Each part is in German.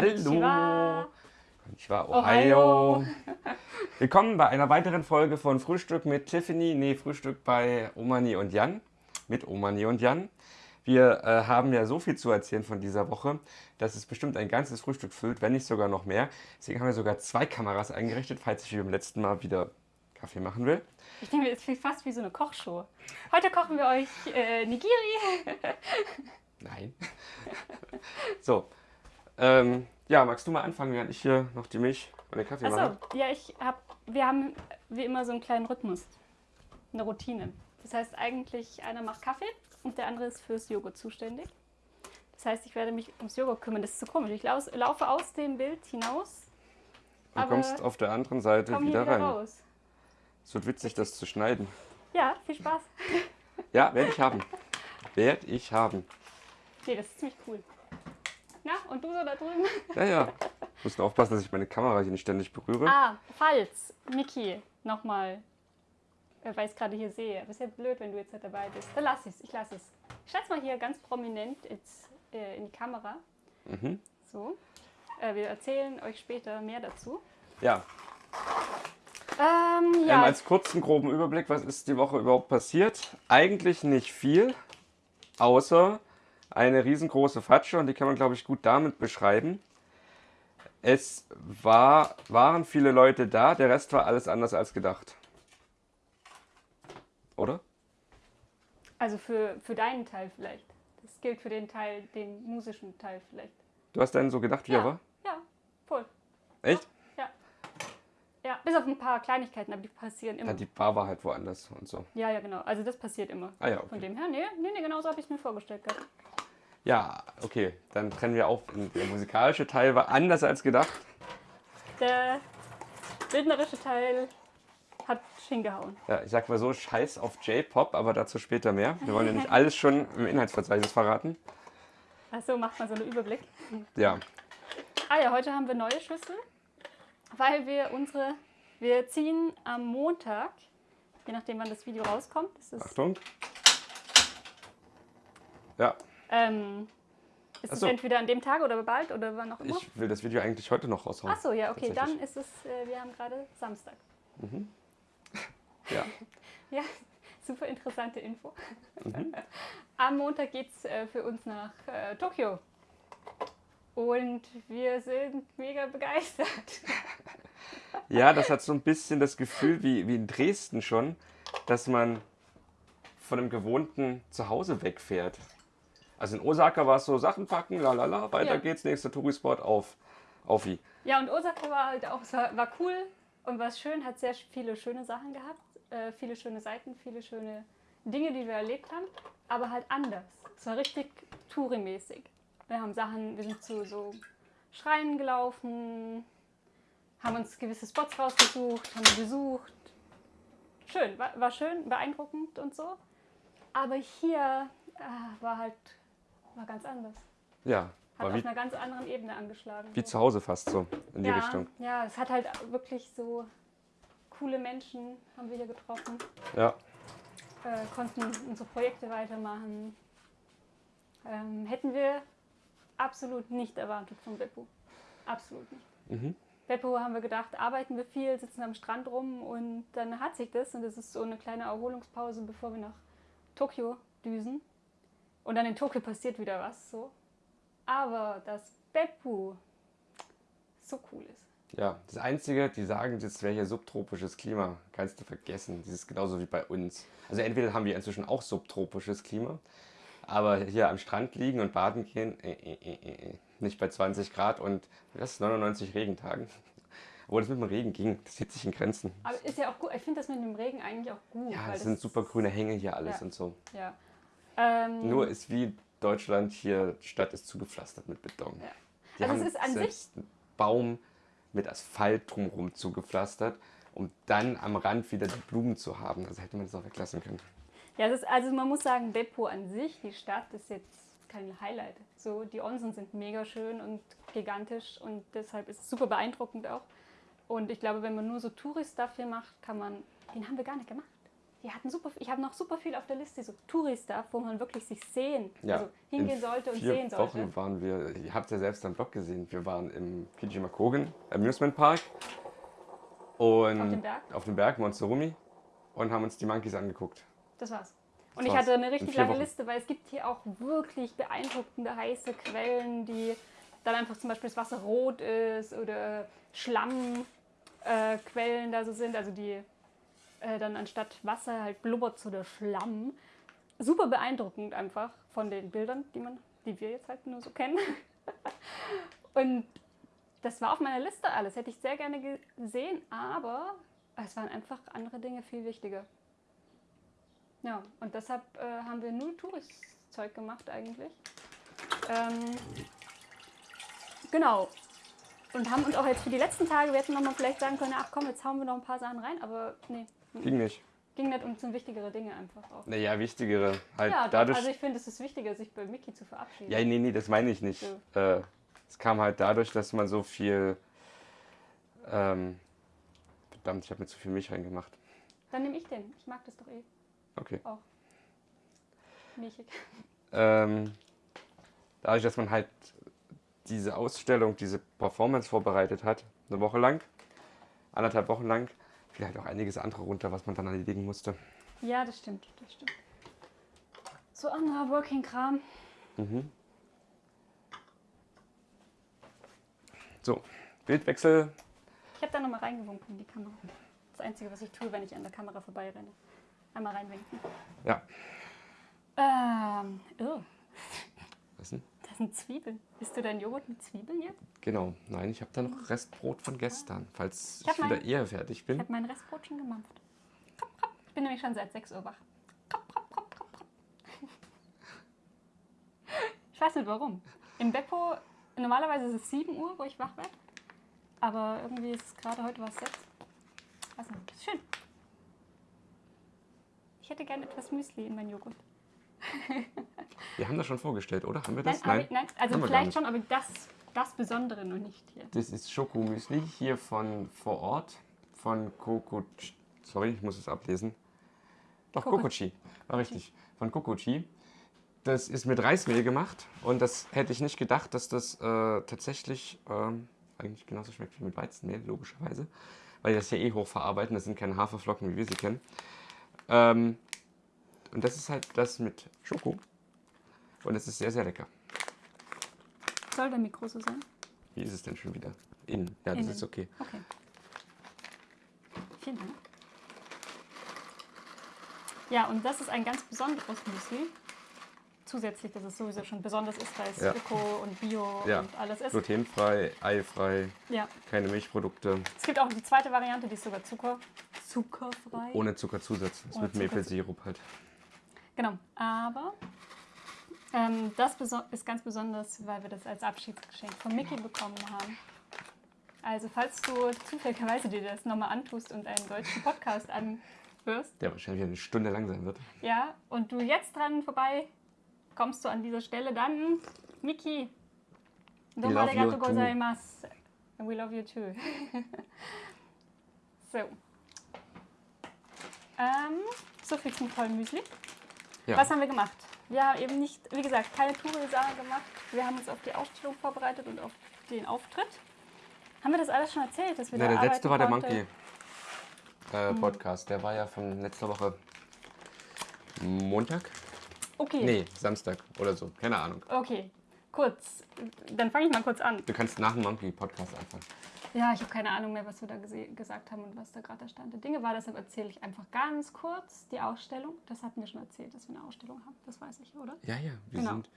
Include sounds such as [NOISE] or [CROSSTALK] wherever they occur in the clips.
Hallo. Konnichiwa, Ohio. Ohio. [LAUGHS] Willkommen bei einer weiteren Folge von Frühstück mit Tiffany. Nee, Frühstück bei Omani und Jan. Mit Omani und Jan. Wir äh, haben ja so viel zu erzählen von dieser Woche, dass es bestimmt ein ganzes Frühstück füllt, wenn nicht sogar noch mehr. Deswegen haben wir sogar zwei Kameras eingerichtet, falls ich wie beim letzten Mal wieder Kaffee machen will. Ich denke, es ist fast wie so eine Kochshow. Heute kochen wir euch äh, Nigiri. [LAUGHS] Nein. [LAUGHS] so. Ähm, ja, magst du mal anfangen, während ich hier noch die Milch und den Kaffee mache? Achso, ja, ich hab, wir haben wie immer so einen kleinen Rhythmus. Eine Routine. Das heißt eigentlich, einer macht Kaffee und der andere ist fürs Joghurt zuständig. Das heißt, ich werde mich ums Joghurt kümmern. Das ist so komisch. Ich laufe aus dem Bild hinaus, Du kommst auf der anderen Seite wieder wieder rein. raus. Es wird witzig, das zu schneiden. Ja, viel Spaß. Ja, werde ich haben. Werde ich haben. Nee, das ist ziemlich cool. Na, und du so da drüben? [LAUGHS] Ja, ja. Ich muss nur aufpassen, dass ich meine Kamera hier nicht ständig berühre. Ah, falls Niki nochmal, weil ich es gerade hier sehe, aber ist ja blöd, wenn du jetzt nicht dabei bist. Dann lass es, ich lasse es. Ich es mal hier ganz prominent jetzt, äh, in die Kamera. Mhm. So. Äh, wir erzählen euch später mehr dazu. Ja, Ähm, ähm, ja, als kurzen, groben Überblick, was ist die Woche überhaupt passiert? Eigentlich nicht viel, außer eine riesengroße Fatsche und die kann man, glaube ich, gut damit beschreiben. Es war, waren viele Leute da, der Rest war alles anders als gedacht. Oder? also für, für deinen Teil vielleicht. Das gilt für den Teil, den musischen Teil vielleicht. Du hast dann so gedacht, wie er ja, war? ja, voll. Echt? Ja. Ja, bis auf ein paar Kleinigkeiten, aber die passieren immer. Ja, die Bar war halt woanders und so. Ja, ja, genau. Also das passiert immer. Ah ja, Von okay. dem her, nee, nee, nee genau so habe ich es mir vorgestellt gehabt. Ja, okay. Dann trennen wir auf. Der musikalische Teil war anders als gedacht. Der bildnerische Teil hat hingehauen. Ja, ich sag mal so, scheiß auf J-Pop, aber dazu später mehr. Wir wollen ja nicht [LAUGHS] alles schon im Inhaltsverzeichnis verraten. Achso, macht man so einen Überblick. Ja, Ah ja, heute haben wir neue Schüsseln, weil wir unsere, wir ziehen am Montag, je nachdem wann das Video rauskommt, Achtung. Ja, ähm, ist Ach es so. entweder an dem Tag oder bald oder wann auch immer. ich will das Video eigentlich heute noch raushauen. Achso, ja, okay, dann ist es, äh, wir haben gerade Samstag. [LAUGHS] Ja. [LAUGHS] Ja, super interessante Info. Mhm. [LAUGHS] Am Montag geht es äh, für uns nach äh, Tokio. Und wir sind mega begeistert. ja, das hat so ein bisschen das Gefühl wie, wie in Dresden schon, dass man von dem gewohnten Zuhause wegfährt. Also in Osaka war es so, Sachen packen, lalala, weiter Ja. geht's, nächster Tourispot auf, auf wie. Ja, und Osaka war halt auch, war, cool und war schön, hat sehr viele schöne Sachen gehabt, äh, viele schöne Seiten, viele schöne Dinge, die wir erlebt haben, aber halt anders. Es war richtig Touri-mäßig. Wir haben Sachen, wir sind zu so Schreinen gelaufen, haben uns gewisse Spots rausgesucht, haben besucht. Schön, war, war schön, beeindruckend und so. Aber hier äh, war halt war ganz anders. Ja, Hat auf wie, einer ganz anderen Ebene angeschlagen. wie so. zu Hause fast so, in die ja, Richtung. Ja, es hat halt wirklich so coole Menschen haben wir hier getroffen, Ja, äh, konnten unsere Projekte weitermachen. Ähm, hätten wir absolut nicht erwartet von Beppo. Absolut nicht. Mhm. Beppo haben wir gedacht, arbeiten wir viel, sitzen am Strand rum und dann hat sich das und es ist so eine kleine Erholungspause, bevor wir nach Tokio düsen. Und dann in Tokio passiert wieder was so. Aber dass Beppo so cool ist. Ja, das Einzige, die sagen, das wäre hier subtropisches Klima. Kannst du vergessen. Das ist genauso wie bei uns. Also entweder haben wir inzwischen auch subtropisches Klima, aber hier am Strand liegen und baden gehen, äh, äh, äh, äh, nicht bei 20 Grad und das 99 Regentagen. [LAUGHS] Obwohl das mit dem Regen ging, das hielt sich in Grenzen. Aber ist ja auch gut. Ich finde das mit dem Regen eigentlich auch gut. Ja, es sind super grüne Hänge hier alles Ja. und so. Ja. Ähm, Nur ist wie Deutschland hier, die Stadt ist zugepflastert mit Beton. Ja. Die Also es ist an selbst einen Baum mit Asphalt drumherum zugepflastert, um dann am Rand wieder die Blumen zu haben. Also hätte man das auch weglassen können. ja, ist, also man muss sagen, Beppo an sich, die Stadt, ist jetzt kein Highlight. So, die Onsen sind mega schön und gigantisch und deshalb ist es super beeindruckend auch. Und ich glaube, wenn man nur so Tourist-Stuff hier macht, kann man, den haben wir gar nicht gemacht. Die hatten super, ich habe noch super viel auf der Liste, so Touri-Stuff, wo man wirklich sich sehen, Ja, also hingehen in sollte und sehen sollte. Wochen waren wir, ihr habt ja selbst am Blog gesehen, wir waren im PG Makogen Amusement Park und Auf dem Berg? auf dem Berg Monsterumi und haben uns die Monkeys angeguckt. Das war's. Und Das ich war's. hatte eine In richtig lange Wochen. Liste, weil es gibt hier auch wirklich beeindruckende heiße Quellen, die dann einfach zum Beispiel das Wasser rot ist oder Schlammquellen äh, da so sind, also die äh, dann anstatt Wasser halt blubbert so der Schlamm. Super beeindruckend einfach von den Bildern, die man, die wir jetzt halt nur so kennen. [LAUGHS] Und das war auf meiner Liste alles, hätte ich sehr gerne gesehen, aber es waren einfach andere Dinge viel wichtiger. Ja, und deshalb äh, haben wir nur Tourist-Zeug gemacht eigentlich. Ähm, genau. Und haben uns auch jetzt für die letzten Tage, wir hätten nochmal vielleicht sagen können, ach komm, jetzt hauen wir noch ein paar Sachen rein, aber nee, Ging nicht. ging nicht und sind wichtigere Dinge einfach auch. Naja, wichtigere. Halt Ja, dadurch. also ich finde, es ist wichtiger, sich bei Mickey zu verabschieden. ja, nee, nee, das meine ich nicht. Äh, es kam halt dadurch, dass man so viel. Ähm, verdammt, ich habe mir zu viel Milch reingemacht. Dann nehme ich den. Ich mag das doch eh. Okay. Milchig. ähm, dadurch, dass man halt diese Ausstellung, diese Performance vorbereitet hat, eine Woche lang, anderthalb Wochen lang, fiel halt auch einiges andere runter, was man dann erledigen musste. Ja, das stimmt, das stimmt. So anderer Working-Kram. Mhm. So, Bildwechsel. Ich habe da nochmal reingewunken in die Kamera. Das Einzige, was ich tue, wenn ich an der Kamera vorbeirenne. Einmal reinwinken. Ja, Ähm, oh, was denn? Sind Zwiebeln. Isst du deinen Joghurt mit Zwiebeln jetzt? Genau, nein, ich habe da noch Restbrot von gestern, falls Ich ich, wieder mein- eher fertig Ich bin. habe mein Restbrot schon gemampft. Krop, krop. Ich bin nämlich schon seit 6 Uhr wach. Krop, krop, krop, krop, krop. Ich weiß nicht warum. Im Beppo, normalerweise ist es 7 Uhr, wo ich wach werde. Aber irgendwie ist es gerade heute was 6. Weiß nicht, ist schön. Ich hätte gerne etwas Müsli in meinen Joghurt. [LAUGHS] Wir haben das schon vorgestellt, oder? Haben wir Nein, das? nein also haben wir gar vielleicht schon, aber das, das Besondere noch nicht hier. Das ist Schokomüsli hier von vor Ort, von Kokochi. Sorry, ich muss es ablesen. Doch, Koko- Kokochi. War richtig. Von Kokochi. Das ist mit Reismehl gemacht und das hätte ich nicht gedacht, dass das äh, tatsächlich ähm, eigentlich genauso schmeckt wie mit Weizenmehl, logischerweise. Weil die das ja eh hochverarbeiten, das sind keine Haferflocken, wie wir sie kennen. Ähm, und das ist halt das mit Schoko. Und es ist sehr, sehr lecker. Soll der Mikro so sein? Wie ist es denn schon wieder? Innen. Ja, das Innen. ist okay. Okay. Vielen Dank. Ja, und das ist ein ganz besonderes Müsli. Zusätzlich, dass es sowieso schon besonders ist, weil es Ja. Öko und Bio Ja. und alles ist. Glutenfrei, eifrei, Ja. keine Milchprodukte, Es gibt auch die zweite Variante, die ist sogar Zucker. Zuckerfrei. ohne Zuckerzusatz. Das ist mit Maple-Sirup halt. Genau. Aber ähm, das ist ganz besonders, weil wir das als Abschiedsgeschenk von Mickey bekommen haben. Also falls du zufälligerweise dir das nochmal antust und einen deutschen Podcast [LAUGHS] anhörst, Der wahrscheinlich eine Stunde lang sein wird. Ja, und du jetzt dran vorbei kommst du an dieser Stelle, dann Miki. We love you too. gozaimasu. We love you too. [LAUGHS] so. Ähm, so viel zum tollen Müsli. Ja. Was haben wir gemacht? Wir haben eben nicht, wie gesagt, keine Touri-Sache gemacht. Wir haben uns auf die Ausstellung vorbereitet und auf den Auftritt. Haben wir das alles schon erzählt, dass wir Na, da der letzte war der Monkey äh, Podcast. Der war ja von letzter Woche Montag? Okay. Nee, Samstag oder so. Keine Ahnung. Okay. Kurz. Dann fange ich mal kurz an. Du kannst nach dem Monkey Podcast anfangen. Ja, ich habe keine Ahnung mehr, was wir da gesagt haben und was da gerade der Stand der Dinge war. Deshalb erzähle ich einfach ganz kurz die Ausstellung. Das hatten wir schon erzählt, dass wir eine Ausstellung haben. Das weiß ich, oder? Ja, ja, wir Genau. sind.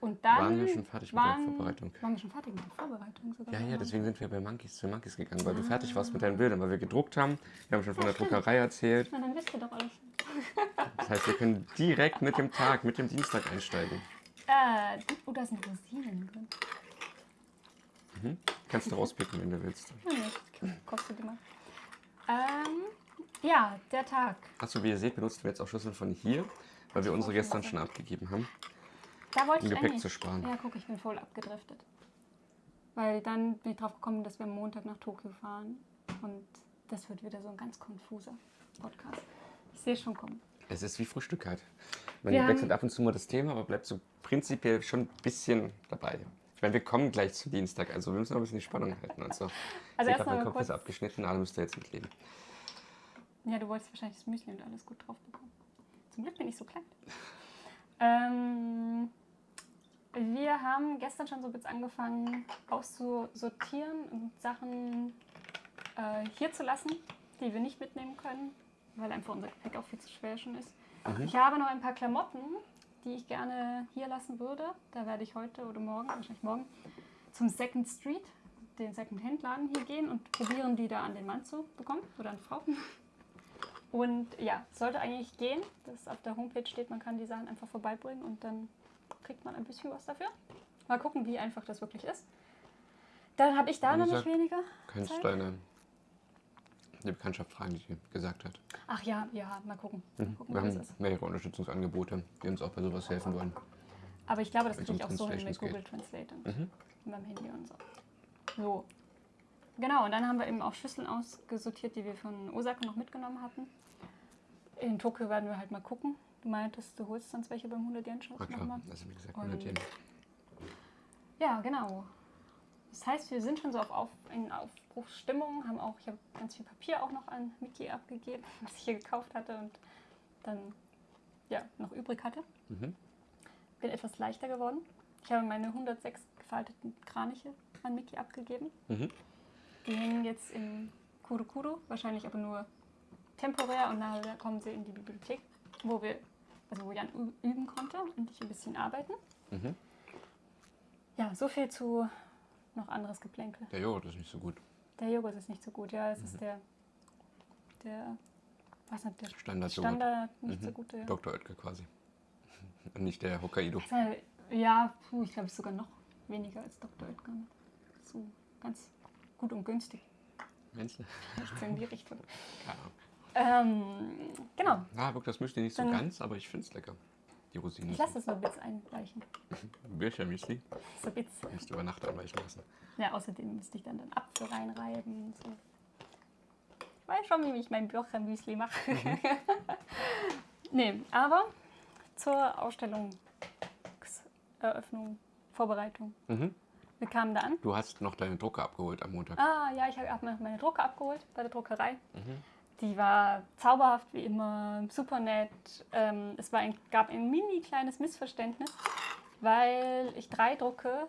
Und dann Waren wir schon fertig mit der waren- Vorbereitung? Waren wir schon fertig mit der Vorbereitung sogar? Ja, ja, deswegen sind wir bei Monkeys zu Monkeys gegangen, weil du fertig warst mit deinen Bildern, weil wir gedruckt haben. Wir haben schon von der Druckerei erzählt. Na, dann wisst ihr doch alles schon. Das heißt, wir können direkt mit dem Tag, mit dem Dienstag einsteigen. Äh, oh, da sind Rosinen drin. Kannst du rauspicken, wenn du willst. Ja, kostet immer. Ähm, ja, der Tag. Achso, wie ihr seht, benutzen wir jetzt auch Schlüssel von hier, weil wir unsere gestern schon abgegeben haben. Da wollte Um ich Gepäck eigentlich. zu sparen. Ja, guck, ich bin voll abgedriftet. Weil dann bin ich drauf gekommen, dass wir am Montag nach Tokio fahren. Und das wird wieder so ein ganz konfuser Podcast. Ich sehe schon kommen. Es ist wie Frühstück halt. Man wechselt ab und zu mal das Thema, aber bleibt so prinzipiell schon ein bisschen dabei. Ich meine, wir kommen gleich zu Dienstag, also wir müssen noch ein bisschen die Spannung halten. Also, Also ich habe erstmal meinen Kopf ist abgeschnitten, alle müsst ihr jetzt mitleben. Ja, du wolltest wahrscheinlich das Müsli und alles gut drauf bekommen. Zum Glück bin ich so klein. Ähm, wir haben gestern schon so ein bisschen angefangen auszusortieren und Sachen äh, hier zu lassen, die wir nicht mitnehmen können, weil einfach unser Gepäck auch viel zu schwer schon ist. Ich habe noch ein paar Klamotten, die ich gerne hier lassen würde. Da werde ich heute oder morgen, wahrscheinlich morgen, zum Second Street, den Second-Hand-Laden hier gehen und probieren, die da an den Mann zu bekommen oder an Frau. [LAUGHS] Und ja, sollte eigentlich gehen, dass auf der Homepage steht, man kann die Sachen einfach vorbeibringen und dann kriegt man ein bisschen was dafür. Mal gucken, wie einfach das wirklich ist. Dann habe ich da nämlich weniger. Kannst Zeit. deine die Bekanntschaft fragen, die gesagt hat. Ach ja, ja, mal gucken. Mal Mhm. gucken, Wir haben ist. mehrere Unterstützungsangebote, die uns auch bei sowas helfen wollen. Aber ich glaube, das kriege ich auch so hin mit Google Translate und Mhm. beim Handy und so. So. Genau, und dann haben wir eben auch Schüsseln ausgesortiert, die wir von Osaka noch mitgenommen hatten. In Tokio werden wir halt mal gucken. Du meintest, du holst sonst welche beim 100 Yen Shop nochmal. also wie gesagt, Und- 100 Yen. Ja, genau. Das heißt, wir sind schon so auf, auf, in Aufbruchsstimmung, haben auch, ich habe ganz viel Papier auch noch an Miki abgegeben, [LAUGHS] was ich hier gekauft hatte und dann ja, noch übrig hatte. Mhm. Bin etwas leichter geworden. Ich habe meine 106 gefalteten Kraniche an Miki abgegeben. Mhm. Die hängen jetzt im Kurukuru, wahrscheinlich aber nur temporär und nachher kommen sie in die Bibliothek, wo wir, also wo Jan üben konnte und ich ein bisschen arbeiten. Mhm. Ja, so viel zu noch anderes Geplänkel. Der Joghurt ist nicht so gut. Der Joghurt ist nicht so gut, ja, es Mhm. ist der, der, was nicht, der Standard-Joghurt. Standard nicht so Mhm. gute. Ja. Dr. Oetker quasi. Und [LAUGHS] nicht der Hokkaido. Ja, puh, ich glaube, es ist sogar noch weniger als Dr. Oetker. So ganz gut und günstig. Du? So in die Richtung. [LAUGHS] Keine Ahnung. Ähm, genau, Na, wirkt das Müsli nicht so Dann- ganz, aber ich finde es lecker. Die Rosinen. ich lasse es nur bisschen einweichen. Birchermüsli. So ein bisschen. Musst du über Nacht anweichen lassen. Ja, außerdem müsste ich dann den Apfel reinreiben und so. Ich weiß schon, wie ich mein Birchermüsli mache. [LAUGHS] nee, aber zur Ausstellungseröffnung, Vorbereitung. Mhm. Wir kamen da an. Du hast noch deine Drucke abgeholt am Montag. Ah, ja, ich habe meine Drucke abgeholt bei der Druckerei. Mhm. Die war zauberhaft wie immer, super nett. Ähm, es war ein, gab ein mini kleines Missverständnis, weil ich drei Drucke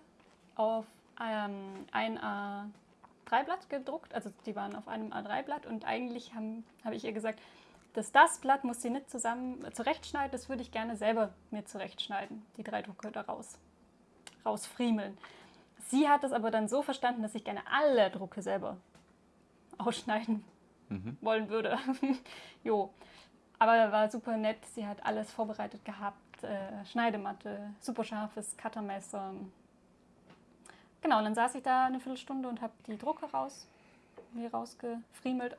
auf ähm, ein A3-Blatt gedruckt, also die waren auf einem A3-Blatt und eigentlich habe ich ihr gesagt, dass das Blatt muss sie nicht zusammen äh, zurechtschneiden, das würde ich gerne selber mir zurechtschneiden, die drei Drucke da raus, rausfriemeln. Sie hat es aber dann so verstanden, dass ich gerne alle Drucke selber ausschneiden Mhm. wollen würde. [LAUGHS] jo. Aber war super nett. Sie hat alles vorbereitet gehabt. Äh, Schneidematte, super scharfes Cuttermesser. Genau, und dann saß ich da eine Viertelstunde und habe die Drucke raus, mir rausgefriemelt.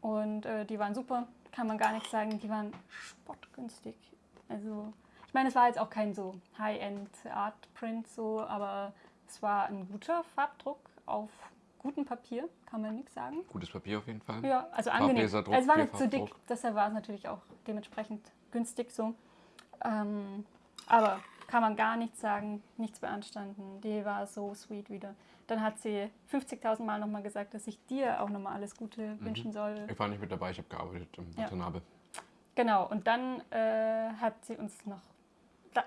Und äh, die waren super, kann man gar nicht sagen. Die waren spottgünstig. Also, ich meine, es war jetzt auch kein so High-End Art Print so, aber es war ein guter Farbdruck auf gutem Papier, kann man nichts sagen. Gutes Papier auf jeden Fall. Ja, also angenehm. Farblaserdruck, es war nicht zu dick, deshalb war es natürlich auch dementsprechend günstig so. Ähm, aber kann man gar nichts sagen, nichts beanstanden. Die war so sweet wieder. Dann hat sie 50.000 Mal nochmal gesagt, dass ich dir auch nochmal alles Gute wünschen soll. Ich war nicht mit dabei, ich habe gearbeitet im Ja. Watanabe. Genau, und dann äh, hat sie uns noch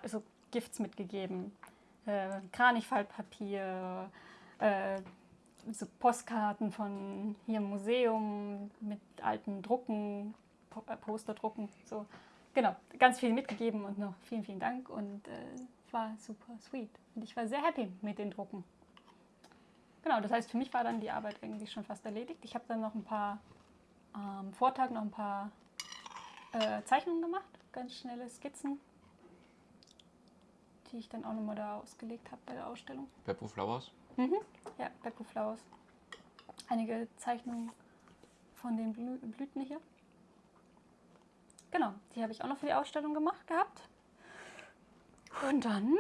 so Gifts mitgegeben. Äh, Kranichfaltpapier, äh, so Postkarten von hier im Museum mit alten Drucken, äh, Posterdrucken, so. Genau, ganz viel mitgegeben und noch vielen, vielen Dank und äh, war super sweet. Und ich war sehr happy mit den Drucken. Genau, das heißt, für mich war dann die Arbeit eigentlich schon fast erledigt. Ich habe dann noch ein paar, am Vortag noch ein paar äh, Zeichnungen gemacht, ganz schnelle Skizzen, die ich dann auch nochmal da ausgelegt habe bei der Ausstellung. Beppo Flowers. Mhm. Ja, Beppo Flowers. Einige Zeichnungen von den Blü Blüten hier. Genau, die habe ich auch noch für die Ausstellung gemacht gehabt. Und dann,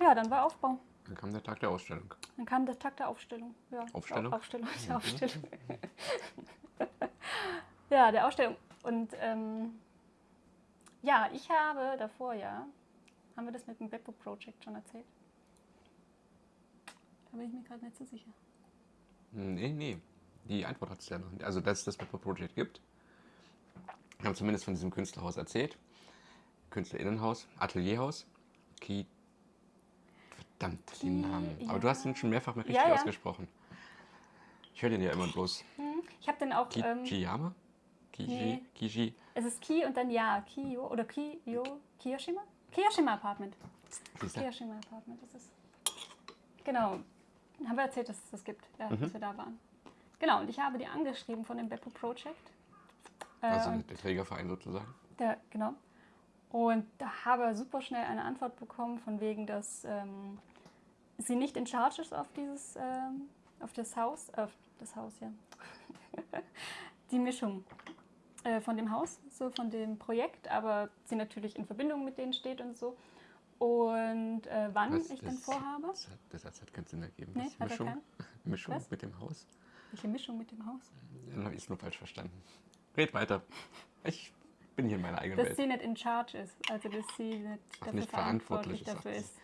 ja, dann war Aufbau. Dann kam der Tag der Ausstellung. Dann kam der Tag der Aufstellung. Ja, Aufstellung? Au- Aufstellung, [LAUGHS] Mhm. der Aufstellung. [LAUGHS] ja, der Ausstellung. Und ähm, ja, ich habe davor ja, haben wir das mit dem Beppo Project schon erzählt? Da bin ich mir gerade nicht so sicher. Nee, nee. Die Antwort hat es ja noch nicht. Also, dass es das Pepper Project gibt. Wir haben zumindest von diesem Künstlerhaus erzählt. Künstlerinnenhaus, Atelierhaus. Ki Verdammt, Ki- den Namen. Aber ja. du hast ihn schon mehrfach mal richtig Ja, ja. ausgesprochen. Ich höre den ja immer bloß. Hm, Ich habe den auch. Ki Ähm, Kiyama? Kiji? nee. Kiji? es ist Ki und dann Ja, Kiyo oder Kiyo, Kiyoshima? Kiyoshima Apartment. Kiyoshima Apartment ist es. Genau. Haben wir erzählt, dass es das gibt, ja, Mhm. dass wir da waren. Genau, und ich habe die angeschrieben von dem Beppo Project. Äh, Also und der Trägerverein sozusagen. Der, genau. Und da habe super schnell eine Antwort bekommen, von wegen, dass ähm, sie nicht in charge ist auf dieses, ähm, auf das Haus, auf das Haus, ja. [LAUGHS] Die Mischung äh, von dem Haus, so von dem Projekt, aber sie natürlich in Verbindung mit denen steht und so. Und äh, wann Was ich dann das- vorhabe. Das hat, Satz hat keinen Sinn ergeben. Nee, hat er Mischung, keinen? [LAUGHS] Mischung Was? mit dem Haus? Welche Mischung mit dem Haus? Dann habe ich es nur falsch verstanden. Red weiter. Ich bin hier in meiner eigenen Dass Welt. sie nicht in charge ist, also dass sie nicht Ach, dafür nicht verantwortlich verantwortlich ist, dafür ist.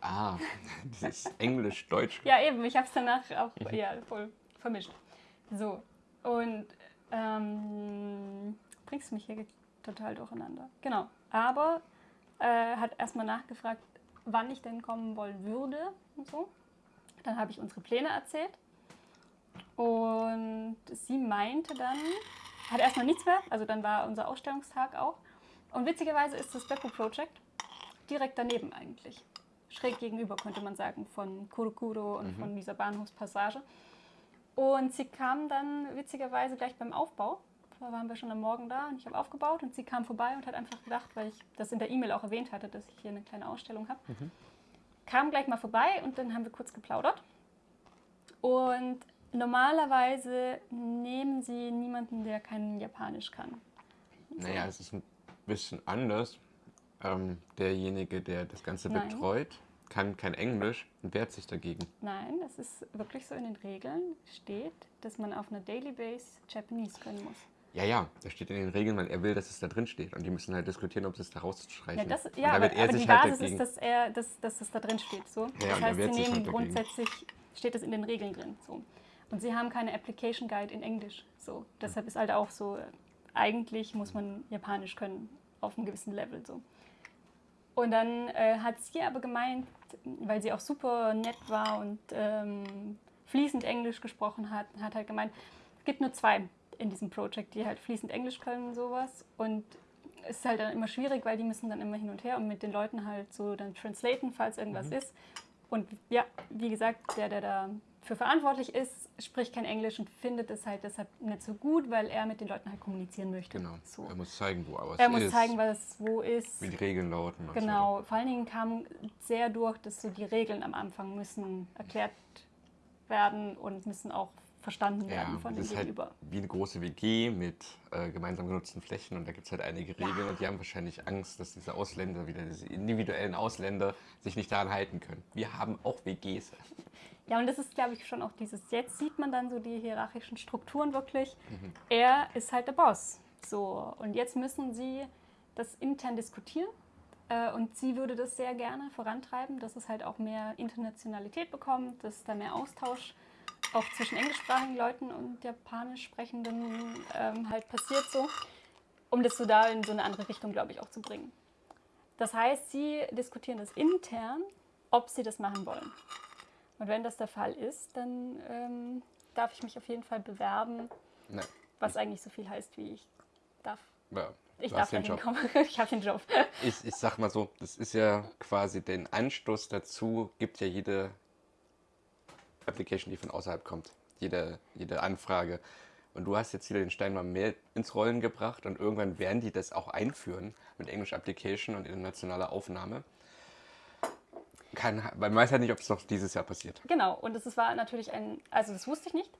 Ah, [LAUGHS] dieses Englisch-Deutsch. Ja, eben, ich habe es danach auch Mhm. ja, voll vermischt. So, und ähm, bringst mich hier total durcheinander. Genau, aber äh, hat erstmal nachgefragt, wann ich denn kommen wollen würde und so. Dann habe ich unsere Pläne erzählt und sie meinte dann, hat erstmal nichts mehr, also dann war unser Ausstellungstag auch. Und witzigerweise ist das Beppo Project direkt daneben eigentlich. Schräg gegenüber, könnte man sagen, von Kurokuro und von dieser Bahnhofspassage. Und sie kam dann witzigerweise gleich beim Aufbau. Da waren wir schon am Morgen da und ich habe aufgebaut und sie kam vorbei und hat einfach gedacht, weil ich das in der E-Mail auch erwähnt hatte, dass ich hier eine kleine Ausstellung habe. Kam gleich mal vorbei und dann haben wir kurz geplaudert. Und normalerweise nehmen sie niemanden, der kein Japanisch kann. Naja, es ist ein bisschen anders. Ähm, derjenige, der das Ganze Nein. betreut, kann kein Englisch und wehrt sich dagegen. Nein, es ist wirklich so in den Regeln steht, dass man auf einer Daily Base Japanese können muss. Ja, ja, das steht in den Regeln, weil er will, dass es da drin steht. Und die müssen halt diskutieren, ob sie es da rausstreichen. Ja, das, ja aber, er aber die halt Basis ist, dass, er, dass, dass es da drin steht. So. Ja, das heißt, sie nehmen halt grundsätzlich, steht es in den Regeln drin. So. Und sie haben keine Application Guide in Englisch. So. Deshalb ist halt auch so, eigentlich muss man Japanisch können auf einem gewissen Level. So. Und dann äh, hat sie aber gemeint, weil sie auch super nett war und ähm, fließend Englisch gesprochen hat, hat halt gemeint, es gibt nur zwei in diesem Projekt, die halt fließend Englisch können, sowas. Und es ist halt dann immer schwierig, weil die müssen dann immer hin und her und mit den Leuten halt so dann translaten, falls irgendwas ist. Und ja, wie gesagt, der, der da für verantwortlich ist, spricht kein Englisch und findet es halt deshalb nicht so gut, weil er mit den Leuten halt kommunizieren möchte. Genau. So. Er muss zeigen, wo was Er muss ist, zeigen, was wo ist. wie die Regeln lauten. und so Genau, vor allen Dingen kam sehr durch, dass so die Regeln am Anfang müssen erklärt werden und müssen auch verstanden werden Ja, von das dem ist halt Gegenüber. wie eine große WG mit äh, gemeinsam genutzten Flächen und da gibt es halt einige Regeln und die haben wahrscheinlich Angst, dass diese Ausländer, wieder diese individuellen Ausländer, sich nicht daran halten können. Wir haben auch WGs. Ja, und das ist, glaube ich, schon auch dieses, jetzt sieht man dann so die hierarchischen Strukturen wirklich. Mhm. Er ist halt der Boss. So, und jetzt müssen sie das intern diskutieren. Äh, Und sie würde das sehr gerne vorantreiben, dass es halt auch mehr Internationalität bekommt, dass da mehr Austausch auch zwischen englischsprachigen Leuten und japanisch sprechenden ähm, halt passiert so, um das so da in so eine andere Richtung, glaube ich, auch zu bringen. Das heißt, sie diskutieren das intern, ob sie das machen wollen. Und wenn das der Fall ist, dann ähm, darf ich mich auf jeden Fall bewerben, Na, was eigentlich so viel heißt wie ich darf. ja, Ich darf da hinkommen. [LAUGHS] Ich habe den Job. Ich, ich sag mal so, das ist ja quasi den Anstoß dazu, gibt ja jede Application, die von außerhalb kommt. Jede, jede Anfrage. Und du hast jetzt wieder den Stein mal mehr ins Rollen gebracht und irgendwann werden die das auch einführen mit English Application und internationaler Aufnahme. Kann, man weiß halt nicht, ob es noch dieses Jahr passiert. Genau, und ist- war natürlich ein, also das wusste ich nicht.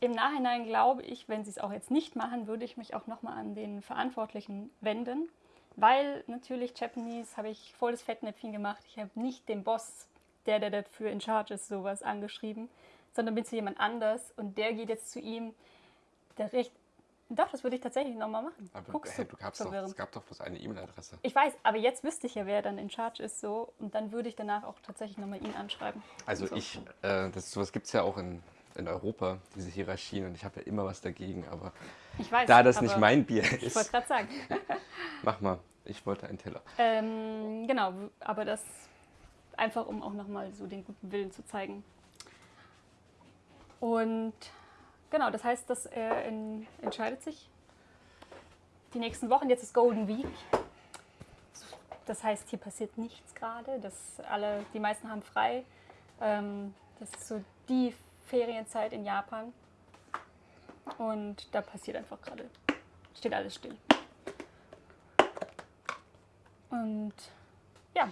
Im Nachhinein glaube ich, wenn sie es auch jetzt nicht machen, würde ich mich auch nochmal an den Verantwortlichen wenden, weil natürlich Japanese habe ich voll das Fettnäpfchen gemacht. Ich habe nicht den Boss, der, der dafür in charge ist, sowas angeschrieben, sondern bin zu jemand anders und der geht jetzt zu ihm, der recht Doch, das würde ich tatsächlich nochmal machen. Aber Guckst hä, du du gab's doch, es gab doch bloß eine E-Mail-Adresse. Ich weiß, aber jetzt wüsste ich ja, wer dann in Charge ist so und dann würde ich danach auch tatsächlich nochmal ihn anschreiben. Also So. ich, äh, das, sowas gibt es ja auch in, in Europa, diese Hierarchien, und ich habe ja immer was dagegen, aber Ich weiß. da das aber nicht mein Bier Ich wollte ist, gerade sagen. [LAUGHS] mach mal, ich wollte einen Teller. Ähm, genau, aber das einfach, um auch nochmal so den guten Willen zu zeigen. Und genau, das heißt, dass er in, entscheidet sich die nächsten Wochen. Jetzt ist Golden Week. Das heißt, hier passiert nichts gerade. Das alle, die meisten haben frei. Ähm, das ist so die Ferienzeit in Japan. Und da passiert einfach gerade, steht alles still. Und ja,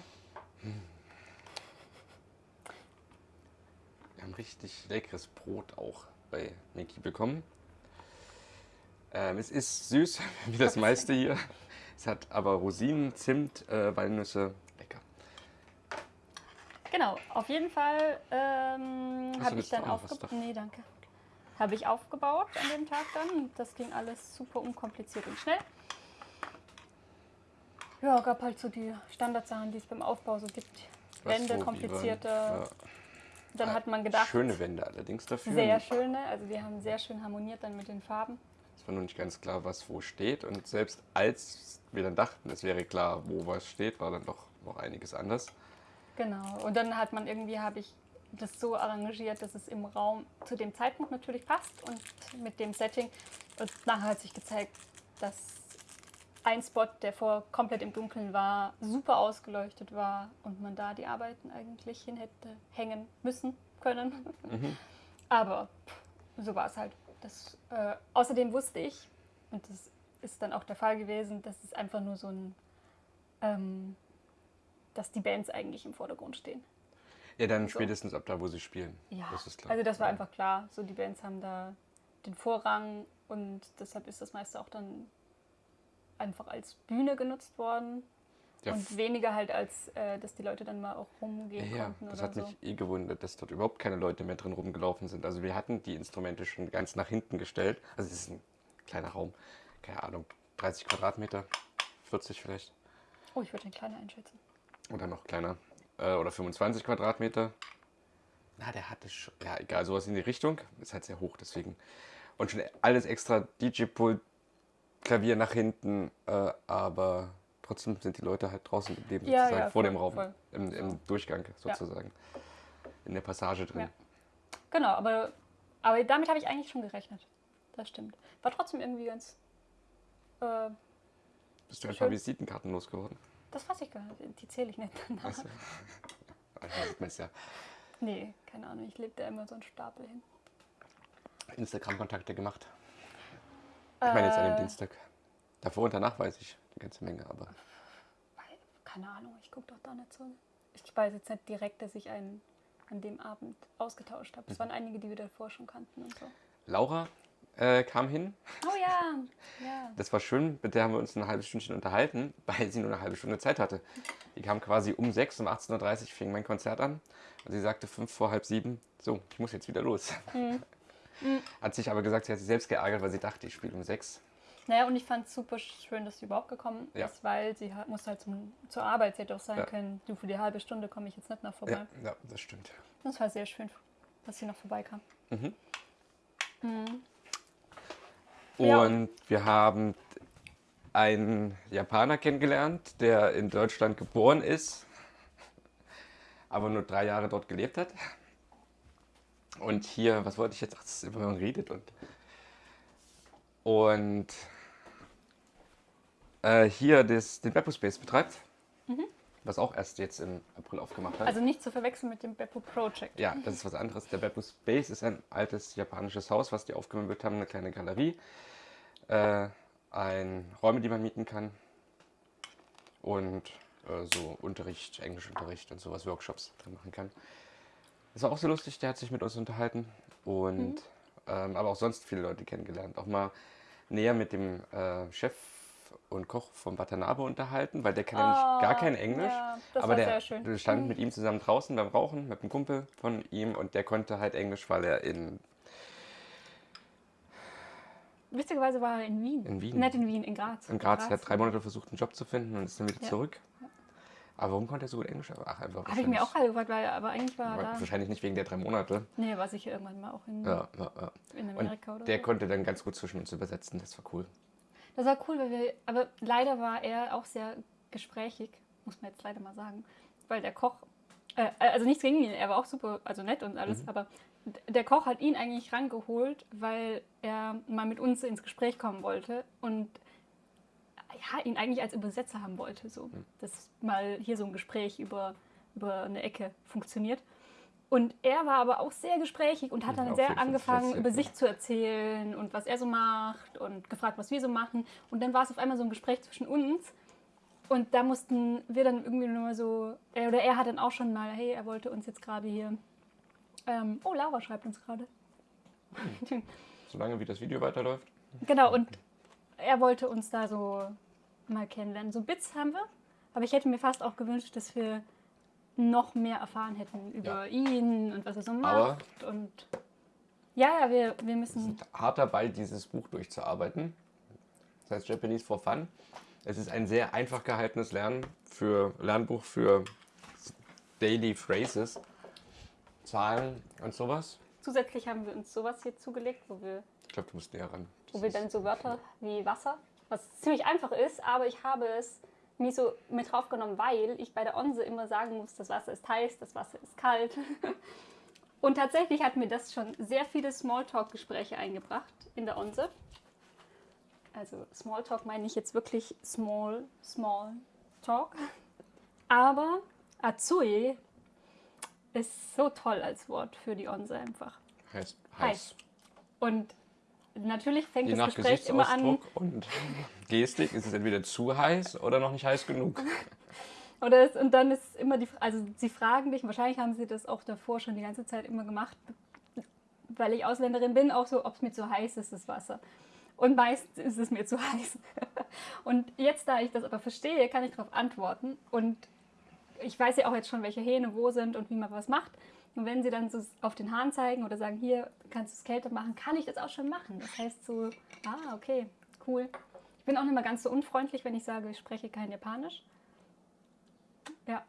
Wir haben richtig leckeres Brot auch bei Miki bekommen. Ähm, es ist süß, [LAUGHS] wie das meiste hier. Es hat aber Rosinen, Zimt, äh, Walnüsse. Lecker. genau. Auf jeden Fall ähm, habe ich dann aufgebaut. Nee, danke. Habe ich aufgebaut an dem Tag dann. Das ging alles super unkompliziert und schnell. Ja, gab halt so die Standardsachen, die es beim Aufbau so gibt. Wände, komplizierte. waren- Dann ja. hat man gedacht, Schöne Wände allerdings dafür. sehr schöne. Also die haben sehr schön harmoniert dann mit den Farben. Es war nur nicht ganz klar, was wo steht. Und selbst als wir dann dachten, es wäre klar, wo was steht, war dann doch noch einiges anders. Genau. Und dann hat man irgendwie, habe ich das so arrangiert, dass es im Raum zu dem Zeitpunkt natürlich passt und mit dem Setting. Und nachher hat sich gezeigt, dass ein Spot, der vor komplett im Dunkeln war, super ausgeleuchtet war und man da die Arbeiten eigentlich hin hätte hängen müssen können. [LAUGHS] Aber pff, so war es halt. Das, äh, außerdem wusste ich, und das ist dann auch der Fall gewesen, dass es einfach nur so ein, ähm, dass die Bands eigentlich im Vordergrund stehen. Ja, dann So. spätestens ab da, wo sie spielen. Ja, Das also das war einfach klar. So die Bands haben da den Vorrang und deshalb ist das meiste auch dann einfach als Bühne genutzt worden Ja, und weniger halt als, äh, dass die Leute dann mal auch rumgehen ja, konnten das hat so. mich eh gewundert, dass dort überhaupt keine Leute mehr drin rumgelaufen sind. Also wir hatten die Instrumente schon ganz nach hinten gestellt. Also es ist ein kleiner Raum, keine Ahnung, 30 Quadratmeter, 40 vielleicht Oh, ich würde den kleiner einschätzen. oder noch kleiner. Äh, oder 25 Quadratmeter. Na, der hatte schon, ja egal, sowas in die Richtung. Ist halt sehr hoch, deswegen. Und schon alles extra DJ-Pult, Klavier nach hinten, äh, aber trotzdem sind die Leute halt draußen geblieben, Ja, sozusagen, ja, vor voll, dem Raum, voll. im, im Durchgang sozusagen. In der Passage drin. Ja. Genau, aber, aber damit habe ich eigentlich schon gerechnet. Das stimmt. War trotzdem irgendwie ganz. Äh, Bist du ein paar Visitenkarten losgeworden? das weiß ich gar nicht. Die zähle ich nicht. Weißt du? Da sieht man es ja. Nee, keine Ahnung. Ich lebe da immer so einen Stapel hin. Instagram-Kontakte gemacht. Ich meine jetzt an dem Äh, Dienstag. Davor und danach weiß ich eine ganze Menge, aber keine Ahnung, ich gucke doch da nicht so. Ich weiß jetzt nicht direkt, dass ich einen an dem Abend ausgetauscht habe. Es Mhm. waren einige, die wir davor schon kannten und so. Laura äh, kam hin. Oh ja, [LAUGHS] ja. Das war schön, mit der haben wir uns ein halbes Stündchen unterhalten, weil sie nur eine halbe Stunde Zeit hatte. Die kam quasi um 6, um 18.30 Uhr fing mein Konzert an. Und sie sagte fünf vor halb sieben, so, ich muss jetzt wieder los. Mhm. Hat sich aber gesagt, sie hat sich selbst geärgert, weil sie dachte, ich spiele um sechs. Naja, und ich fand es super schön, dass sie überhaupt gekommen Ja. ist, weil sie hat, musste halt zum, zur Arbeit. Sie hätte auch sagen Ja. können, du für die halbe Stunde komme ich jetzt nicht noch vorbei. Ja, ja, das stimmt. Das war sehr schön, dass sie noch vorbeikam. Ja. Und wir haben einen Japaner kennengelernt, der in Deutschland geboren ist, aber nur drei Jahre dort gelebt hat. Und hier, was wollte ich jetzt? Ach, das ist immer, man redet und. Und äh, hier das, den Beppo Space betreibt, was auch erst jetzt im April aufgemacht hat. Also nicht zu verwechseln mit dem Beppo Project. Ja, das ist was anderes. Der Beppo Space ist ein altes japanisches Haus, was die aufgemöbelt haben, eine kleine Galerie, äh, ein Räume, die man mieten kann und äh, so Unterricht, Englischunterricht und sowas, Workshops drin machen kann. Das war auch so lustig, der hat sich mit uns unterhalten und ähm, aber auch sonst viele Leute kennengelernt. Auch mal näher mit dem äh, Chef und Koch vom Watanabe unterhalten, weil der kann nämlich gar kein Englisch. Ja, das aber war der, sehr schön. wir standen mit ihm zusammen draußen beim Rauchen mit einem Kumpel von ihm und der konnte halt Englisch, weil er in witzigerweise war er in Wien. In Wien. Nicht in Wien, in Graz. In Graz, er hat drei Monate versucht, einen Job zu finden und ist dann wieder Ja. zurück. Aber warum konnte er so gut Englisch? Ach, einfach Habe ich mir auch wahrscheinlich- gerade gefragt, weil, aber eigentlich war er da. Wahrscheinlich nicht wegen der drei Monate. Nee, war sicher irgendwann mal auch in, Ja, ja, ja. in Und Amerika oder der so. konnte dann ganz gut zwischen uns übersetzen, das war cool. Das war cool, weil wir, aber leider war er auch sehr gesprächig, muss man jetzt leider mal sagen, weil der Koch, äh, also nichts gegen ihn, er war auch super, also nett und alles, aber d- der Koch hat ihn eigentlich rangeholt, weil er mal mit uns ins Gespräch kommen wollte und ja, ihn eigentlich als Übersetzer haben wollte, so, dass mal hier so ein Gespräch über, über eine Ecke funktioniert. Und er war aber auch sehr gesprächig und hat dann sehr angefangen, über sich zu erzählen und was er so macht und gefragt, was wir so machen. Und dann war es auf einmal so ein Gespräch zwischen uns. Und da mussten wir dann irgendwie nur mal so, er oder er hat dann auch schon mal, hey, er wollte uns jetzt gerade hier, ähm, oh, Laura schreibt uns gerade. Solange wie das Video weiterläuft. Genau, und er wollte uns da so mal kennenlernen. So Bits haben wir, aber ich hätte mir fast auch gewünscht, dass wir noch mehr erfahren hätten über ihn und was er so macht. Aber- und ja, ja, wir, wir Wir müssen. sind hart dabei, dieses Buch durchzuarbeiten. Das heißt Japanese for Fun. Es ist ein sehr einfach gehaltenes Lernen für Lernbuch für Daily Phrases, Zahlen und sowas. Zusätzlich haben wir uns sowas hier zugelegt, wo wir, Ich glaube, du musst näher ran. Wo wir dann so Wörter wie Wasser, was ziemlich einfach ist, aber ich habe es mir so mit draufgenommen, weil ich bei der Onse immer sagen muss, das Wasser ist heiß, das Wasser ist kalt. [LAUGHS] Und tatsächlich hat mir das schon sehr viele Smalltalk-Gespräche eingebracht in der Onse. Also Smalltalk meine ich jetzt wirklich small, small talk. Aber Azui ist so toll als Wort für die Onse einfach. heiß. Heiß. heiß. Und natürlich fängt Je das Gespräch immer an. Und Gestik ist es entweder zu heiß oder noch nicht heiß genug. [LAUGHS] Oder es, und dann ist immer die, also sie fragen dich, wahrscheinlich haben sie das auch davor schon die ganze Zeit immer gemacht, weil ich Ausländerin bin, auch so, ob es mir zu heiß ist, das Wasser. Und meist ist es mir zu [LAUGHS] heiß. Und jetzt, da ich das aber verstehe, kann ich darauf antworten. Und ich weiß ja auch jetzt schon, welche Hähne wo sind und wie man was macht. Und wenn sie dann so auf den Hahn zeigen oder sagen, hier kannst du es kälter machen, kann ich das auch schon machen. Das heißt so, ah, okay, cool. Ich bin auch nicht mal ganz so unfreundlich, wenn ich sage, ich spreche kein Japanisch. Ja,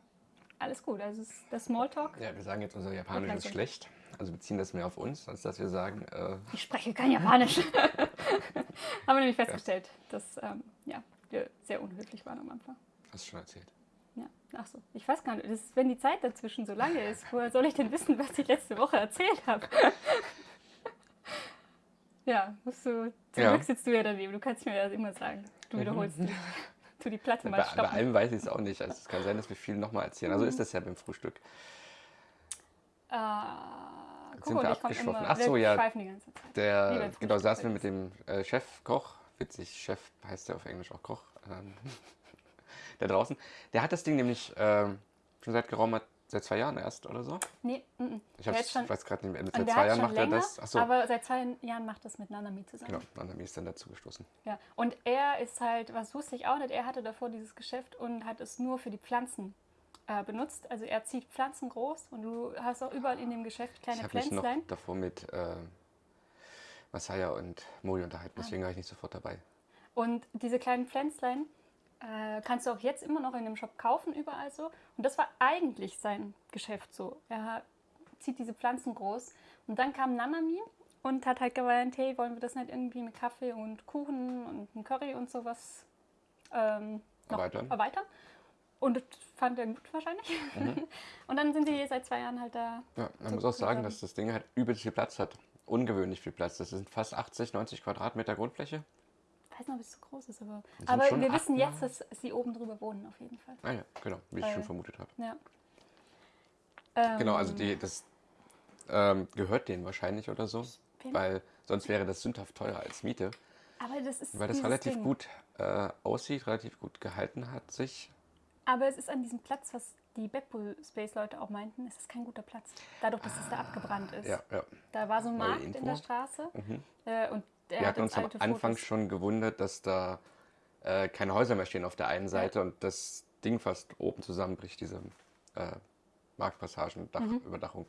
alles gut. Also der Smalltalk. Ja, wir sagen jetzt, unser Japanisch ist schlecht. Also beziehen das mehr auf uns, als dass wir sagen, äh, Ich spreche kein Japanisch. [LAUGHS] [LAUGHS] Haben wir nämlich festgestellt, dass ähm, ja, wir sehr unhöflich waren am Anfang. hast du schon erzählt. Ja, ach so. Ich weiß gar nicht, ist, wenn die Zeit dazwischen so lange ist, woher soll ich denn wissen, was ich letzte Woche erzählt habe? [LAUGHS] ja, musst du. Zum Ja. Glück sitzt du ja daneben, du kannst mir das immer sagen. Du wiederholst die, [LAUGHS] tu die Platte Bei, mal bei stoppen. allem weiß ich es auch nicht. Also es kann sein, dass wir viel nochmal erzählen. Also ist das ja beim Frühstück. Äh, Jetzt guck sind wir immer, Ach so, ja. schweifen die ganze Zeit. Wie Der, genau, saßen wir bei mit dem äh, Chefkoch, witzig, Chef heißt der auf Englisch auch Koch, ähm, da draußen. Der hat das Ding nämlich ähm, schon seit geraumer, seit zwei Jahren erst oder so. Nee, mm, mm. Ich, hat schon- ich weiß gerade nicht mehr, seit zwei Jahren macht er länger, das. Achso, aber seit zwei Jahren macht das mit Nanami zusammen. genau, Nanami ist dann dazu gestoßen. Ja. Und er ist halt, was wusste ich auch nicht, er hatte davor dieses Geschäft und hat es nur für die Pflanzen äh, benutzt. Also er zieht Pflanzen groß und du hast auch überall in dem Geschäft Ich kleine habe mich noch Pflänzlein. davor mit äh, Masaya und Mori unterhalten, Ah. deswegen war ich nicht sofort dabei. Und diese kleinen Pflänzlein äh, kannst du auch jetzt immer noch in dem Shop kaufen, überall so. Und das war eigentlich sein Geschäft so. Er zieht diese Pflanzen groß. Und dann kam Nanami und hat halt gemeint, hey, wollen wir das nicht irgendwie mit Kaffee und Kuchen und einem Curry und sowas ähm, noch Erweitern. erweitern? Und das fand er gut wahrscheinlich. Mhm. [LAUGHS] und dann sind sie seit zwei Jahren halt da. Ja, man So muss auch sagen, dass das Ding halt übelst viel Platz hat. Ungewöhnlich viel Platz. Das sind fast 80, 90 Quadratmeter Grundfläche. Weiß noch, ob es so groß ist, aber, aber wir wissen jetzt, dass sie oben drüber wohnen auf jeden Fall. Ah ja, genau, wie ich Weil- schon vermutet habe. Ja. Genau, also Ähm, die, das ähm, gehört denen wahrscheinlich oder so. Weil sonst wäre das sündhaft teurer als Miete. Aber das ist Weil das relativ Ding. gut äh, aussieht, relativ gut gehalten hat sich. Aber es ist an diesem Platz, was die Beppo Space Leute auch meinten, es ist kein guter Platz. Dadurch, dass es da abgebrannt ist. Ja, ja. Da war so ein Markt in der Straße Mhm. äh, und der Wir hat hatten uns am Anfang Fotos. schon gewundert, dass da äh, keine Häuser mehr stehen auf der einen Seite und das Ding fast oben zusammenbricht, diese äh, Marktpassagen, Dach, Mhm.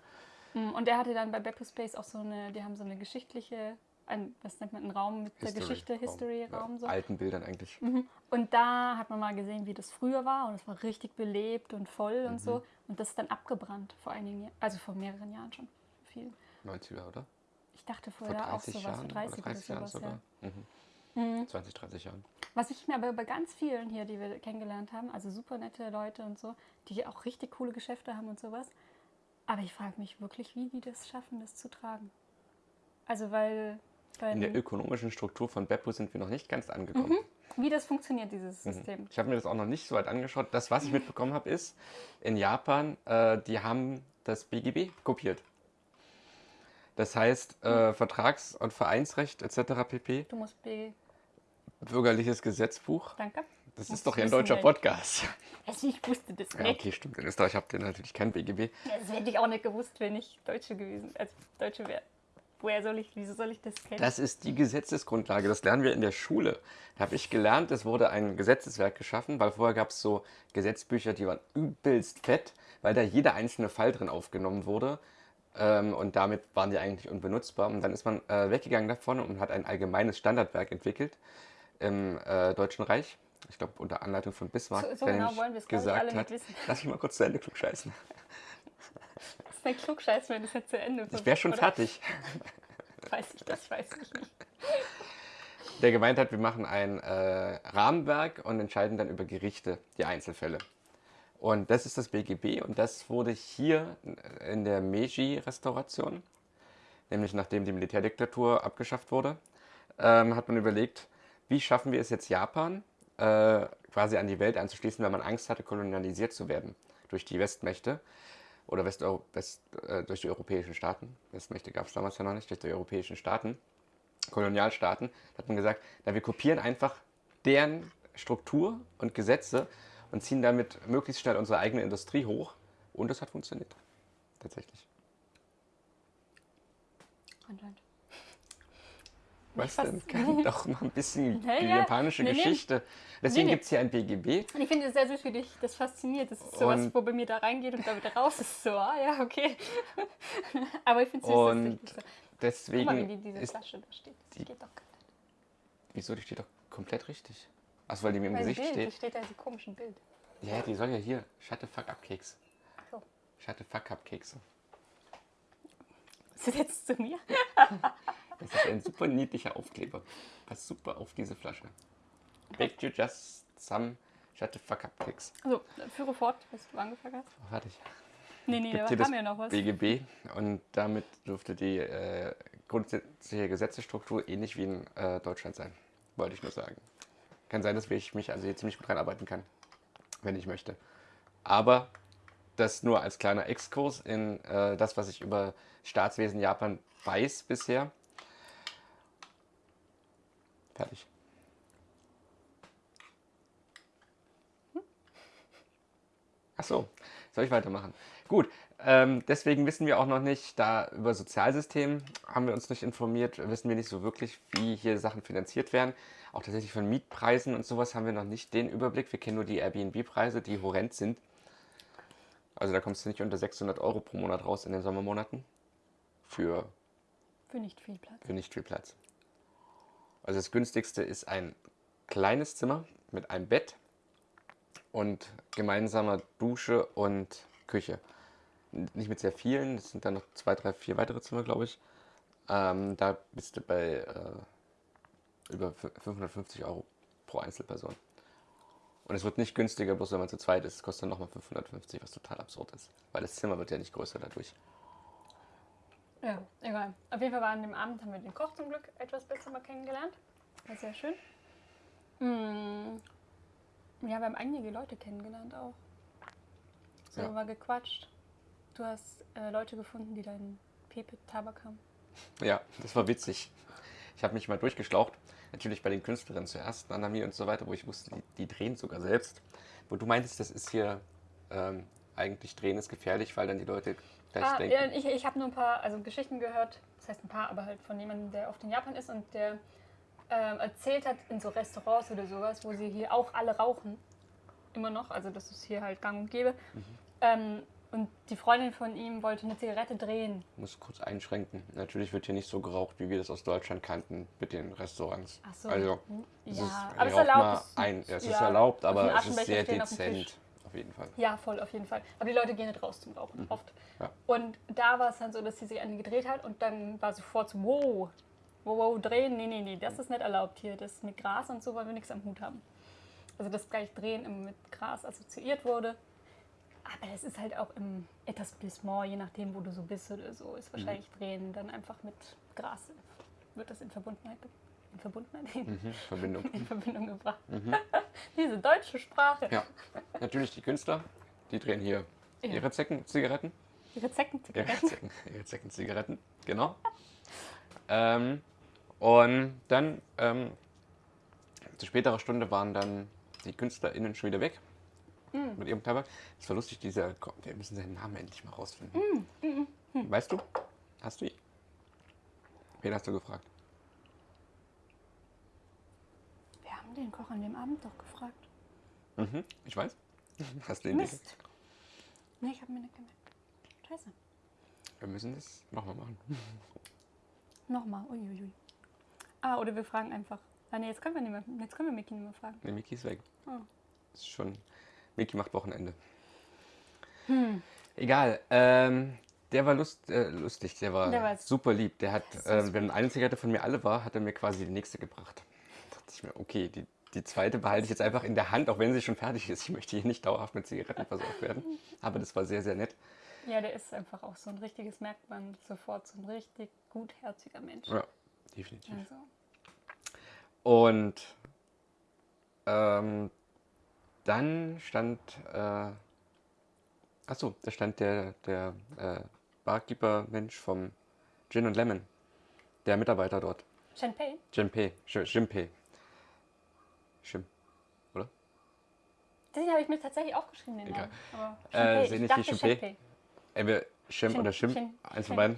Mm, Und der hatte dann bei Beppo Space auch so eine, die haben so eine geschichtliche ein, was nennt man, ein Raum mit der Geschichte, History-Raum. Ja, so. Alten Bildern eigentlich. Mhm. Und da hat man mal gesehen, wie das früher war und es war richtig belebt und voll und Mhm. so. Und das ist dann abgebrannt vor einigen Jahren, also vor mehreren Jahren schon. Viel. 90er, oder? Ich dachte Vor vorher auch 30 sowas, Jahren vor 30, oder 30 oder Jahren sowas, sogar. ja. Mhm. Mhm. 20, 30 Jahren. Was ich mir aber bei ganz vielen hier, die wir kennengelernt haben, also super nette Leute und so, die auch richtig coole Geschäfte haben und sowas. Aber ich frage mich wirklich, wie die das schaffen, das zu tragen. Also weil, weil In der ökonomischen Struktur von Beppo sind wir noch nicht ganz angekommen. wie das funktioniert, dieses Mhm. System. Ich habe mir das auch noch nicht so weit angeschaut. Das, was ich mitbekommen habe, ist, in Japan, äh, die haben das BGB kopiert. Das heißt, äh, Vertrags- und Vereinsrecht etc. pp. Du musst B. Bürgerliches Gesetzbuch. Danke. Das ist doch ein deutscher ey. Podcast. [LAUGHS] Also ich wusste das Ja, nicht. okay, stimmt. In Österreich habt ihr natürlich kein BGB. Das hätte ich auch nicht gewusst, wenn ich Deutsche gewesen, als Deutsche wäre. Woher soll ich, wieso soll ich das kennen? Das ist die Gesetzesgrundlage. Das lernen wir in der Schule. Da habe ich gelernt, es wurde ein Gesetzeswerk geschaffen, weil vorher gab es so Gesetzbücher, die waren übelst fett, weil da jeder einzelne Fall drin aufgenommen wurde. Ähm, und damit waren die eigentlich unbenutzbar. Und dann ist man äh, weggegangen davon und hat ein allgemeines Standardwerk entwickelt im äh, Deutschen Reich. Ich glaube, unter Anleitung von Bismarck. So- so der genau wollen gesagt hat, wissen. Lass mich mal kurz zu Ende klugscheißen. [LAUGHS] Das ist ein Klugscheiß, wenn das jetzt zu Ende Ich wäre schon oder? fertig. [LAUGHS] Weiß ich das, weiß ich nicht. der gemeint hat, wir machen ein äh, Rahmenwerk und entscheiden dann über Gerichte, die Einzelfälle. Und das ist das BGB und das wurde hier in der Meiji-Restauration, nämlich nachdem die Militärdiktatur abgeschafft wurde, ähm, hat man überlegt, wie schaffen wir es jetzt Japan äh, quasi an die Welt anzuschließen, weil man Angst hatte, kolonialisiert zu werden durch die Westmächte oder Westeu West, äh, durch die europäischen Staaten. Westmächte gab es damals ja noch nicht, durch die europäischen Staaten. Kolonialstaaten, da hat man gesagt, na, wir kopieren einfach deren Struktur und Gesetze und ziehen damit möglichst schnell unsere eigene Industrie hoch. Und das hat funktioniert. Tatsächlich. Anscheinend. [LAUGHS] Was denn? Kann doch mal ein bisschen Ja, die ja. japanische Nee. Geschichte. Deswegen Nee, nee. gibt es hier ein BGB. Und ich finde es sehr süß, wie dich das fasziniert. Das ist sowas, Und- wo bei mir da reingeht und da wieder raus ist. So, ah ja, okay. [LAUGHS] Aber ich finde es süß, Und dass das so. Guck mal, wie deswegen die, diese. Flasche da steht. Das die- geht doch gar nicht. Wieso? Die steht doch komplett richtig. Achso, weil die mir im Mein Gesicht Bild, steht. steht da in diesem komischen Bild. Ja, die soll ja hier. Shut the fuck up Keks. Ach so. Shut the fuck up Kekse. Ist das jetzt zu mir? Das ist ein super niedlicher Aufkleber. Passt super auf diese Flasche. Baked you just some shut the fuck up Keks. Also, führe fort, was du angefangen hast. Oh, fertig. Nee, nee, Gibt da kam ja noch was. BGB und damit dürfte die äh, grundsätzliche Gesetzesstruktur ähnlich wie in äh, Deutschland sein. Wollte ich nur sagen. Kann sein, dass ich mich also hier ziemlich gut reinarbeiten kann, wenn ich möchte. Aber das nur als kleiner Exkurs in äh, das, was ich über Staatswesen Japan weiß bisher. Fertig. Ach so, soll ich weitermachen? Gut, ähm, deswegen wissen wir auch noch nicht, da über Sozialsystem haben wir uns nicht informiert, wissen wir nicht so wirklich, wie hier Sachen finanziert werden. Auch tatsächlich von Mietpreisen und sowas haben wir noch nicht den Überblick. Wir kennen nur die Airbnb-Preise, die horrend sind. Also da kommst du nicht unter 600 Euro pro Monat raus in den Sommermonaten für, Für nicht viel Platz. für nicht viel Platz. Also das günstigste ist ein kleines Zimmer mit einem Bett und gemeinsamer Dusche und Küche. Nicht mit sehr vielen, das sind dann noch zwei, drei, vier weitere Zimmer, glaube ich. Ähm, da bist du bei äh, über fü- 550 Euro pro Einzelperson. Und es wird nicht günstiger, bloß wenn man zu zweit ist. Es kostet dann nochmal 550, was total absurd ist. Weil das Zimmer wird ja nicht größer dadurch. Ja, egal. Auf jeden Fall war an dem Abend, haben wir den Koch zum Glück etwas besser mal kennengelernt. War sehr schön. Mm. Ja, wir haben einige Leute kennengelernt auch. So Ja. wir gequatscht. Du hast äh, Leute gefunden, die deinen Pepe-Tabak haben. Ja, das war witzig. Ich habe mich mal durchgeschlaucht. Natürlich bei den Künstlerinnen zuerst, Nanami und so weiter, wo ich wusste, die, die drehen sogar selbst. Wo du meintest, das ist hier ähm, eigentlich drehen ist gefährlich, weil dann die Leute gleich Ah, denken. ja, ich ich habe nur ein paar also Geschichten gehört, das heißt ein paar, aber halt von jemandem, der oft in Japan ist und der ähm, erzählt hat in so Restaurants oder sowas, wo sie hier auch alle rauchen. Immer noch, also das ist hier halt gang und gäbe. Mhm. Ähm, und die Freundin von ihm wollte eine Zigarette drehen. Muss kurz einschränken. Natürlich wird hier nicht so geraucht, wie wir das aus Deutschland kannten mit den Restaurants. Ach so. Also, Hm, es ja, ist, aber es erlaubt. mal es- Ein, ja, ist erlaubt, aber ein es ist sehr stehen auf dezent. Auf jeden Fall. Ja, voll, auf jeden Fall. Aber die Leute gehen nicht raus zum Rauchen, oft. Mhm. Ja. Und da war es dann so, dass sie sich eine gedreht hat und dann war sofort so, wow, wow, wow, drehen, nee, nee, nee, das ist nicht erlaubt hier. Das mit Gras und so wollen wir nichts am Hut haben. Also dass gleich Drehen immer mit Gras assoziiert wurde. Aber das ist halt auch im Etablissement, je nachdem, wo du so bist oder so, ist wahrscheinlich Mhm. Drehen dann einfach mit Gras, wird das in Verbundenheit, in Verbundenheit, Mhm, Verbindung. [LAUGHS] in Verbindung gebracht. [LAUGHS] Diese deutsche Sprache. Ja, natürlich die Künstler, die drehen hier Ja. ihre Zecken-Zigaretten. Ihre Zecken, Ihre Zecken, ihre Zecken-Zigaretten, genau. Ähm, und dann, ähm, zu späterer Stunde waren dann die KünstlerInnen schon wieder weg Mm. mit ihrem Tabak. Es war lustig, dieser, wir müssen seinen Namen endlich mal rausfinden. Mm, Weißt du? Hast du ihn? Wen hast du gefragt? Wir haben den Koch an dem Abend doch gefragt. Mhm, ich weiß. [LAUGHS] Hast du ihn? Mist. Nee, ich habe mir nicht gemerkt. Scheiße. Wir müssen das nochmal machen. [LAUGHS] Nochmal. Uiuiui. Ah, oder wir fragen einfach. Ah, nee, jetzt können wir nicht mehr. Jetzt können wir Mickey nicht mehr fragen. Ne, Miki ist weg. Oh. Ist schon. Miki macht Wochenende. Hm. Egal. Ähm, der war lust, äh, lustig, der war, Der war super lieb. Der hat, äh, wenn eine Zigarette von mir alle war, hat er mir quasi die nächste gebracht. Da dachte ich mir, okay, die, die zweite behalte ich jetzt einfach in der Hand, auch wenn sie schon fertig ist. Ich möchte hier nicht dauerhaft mit Zigaretten versorgt werden. Aber das war sehr, sehr nett. Ja, der ist einfach auch so ein richtiges, merkt man sofort, so ein richtig gutherziger Mensch. Ja, definitiv. Also, Und ähm, dann stand, äh, achso, da stand der, der äh, Barkeeper-Mensch vom Gin und Lemon, der Mitarbeiter dort. Champagne? Jinpei, Jinpei. Shim. Den habe ich mir tatsächlich aufgeschrieben, den Egal. Namen. Aber Äh, sind ich nicht? Champagne. Entweder Shim oder Shim, eins von beiden.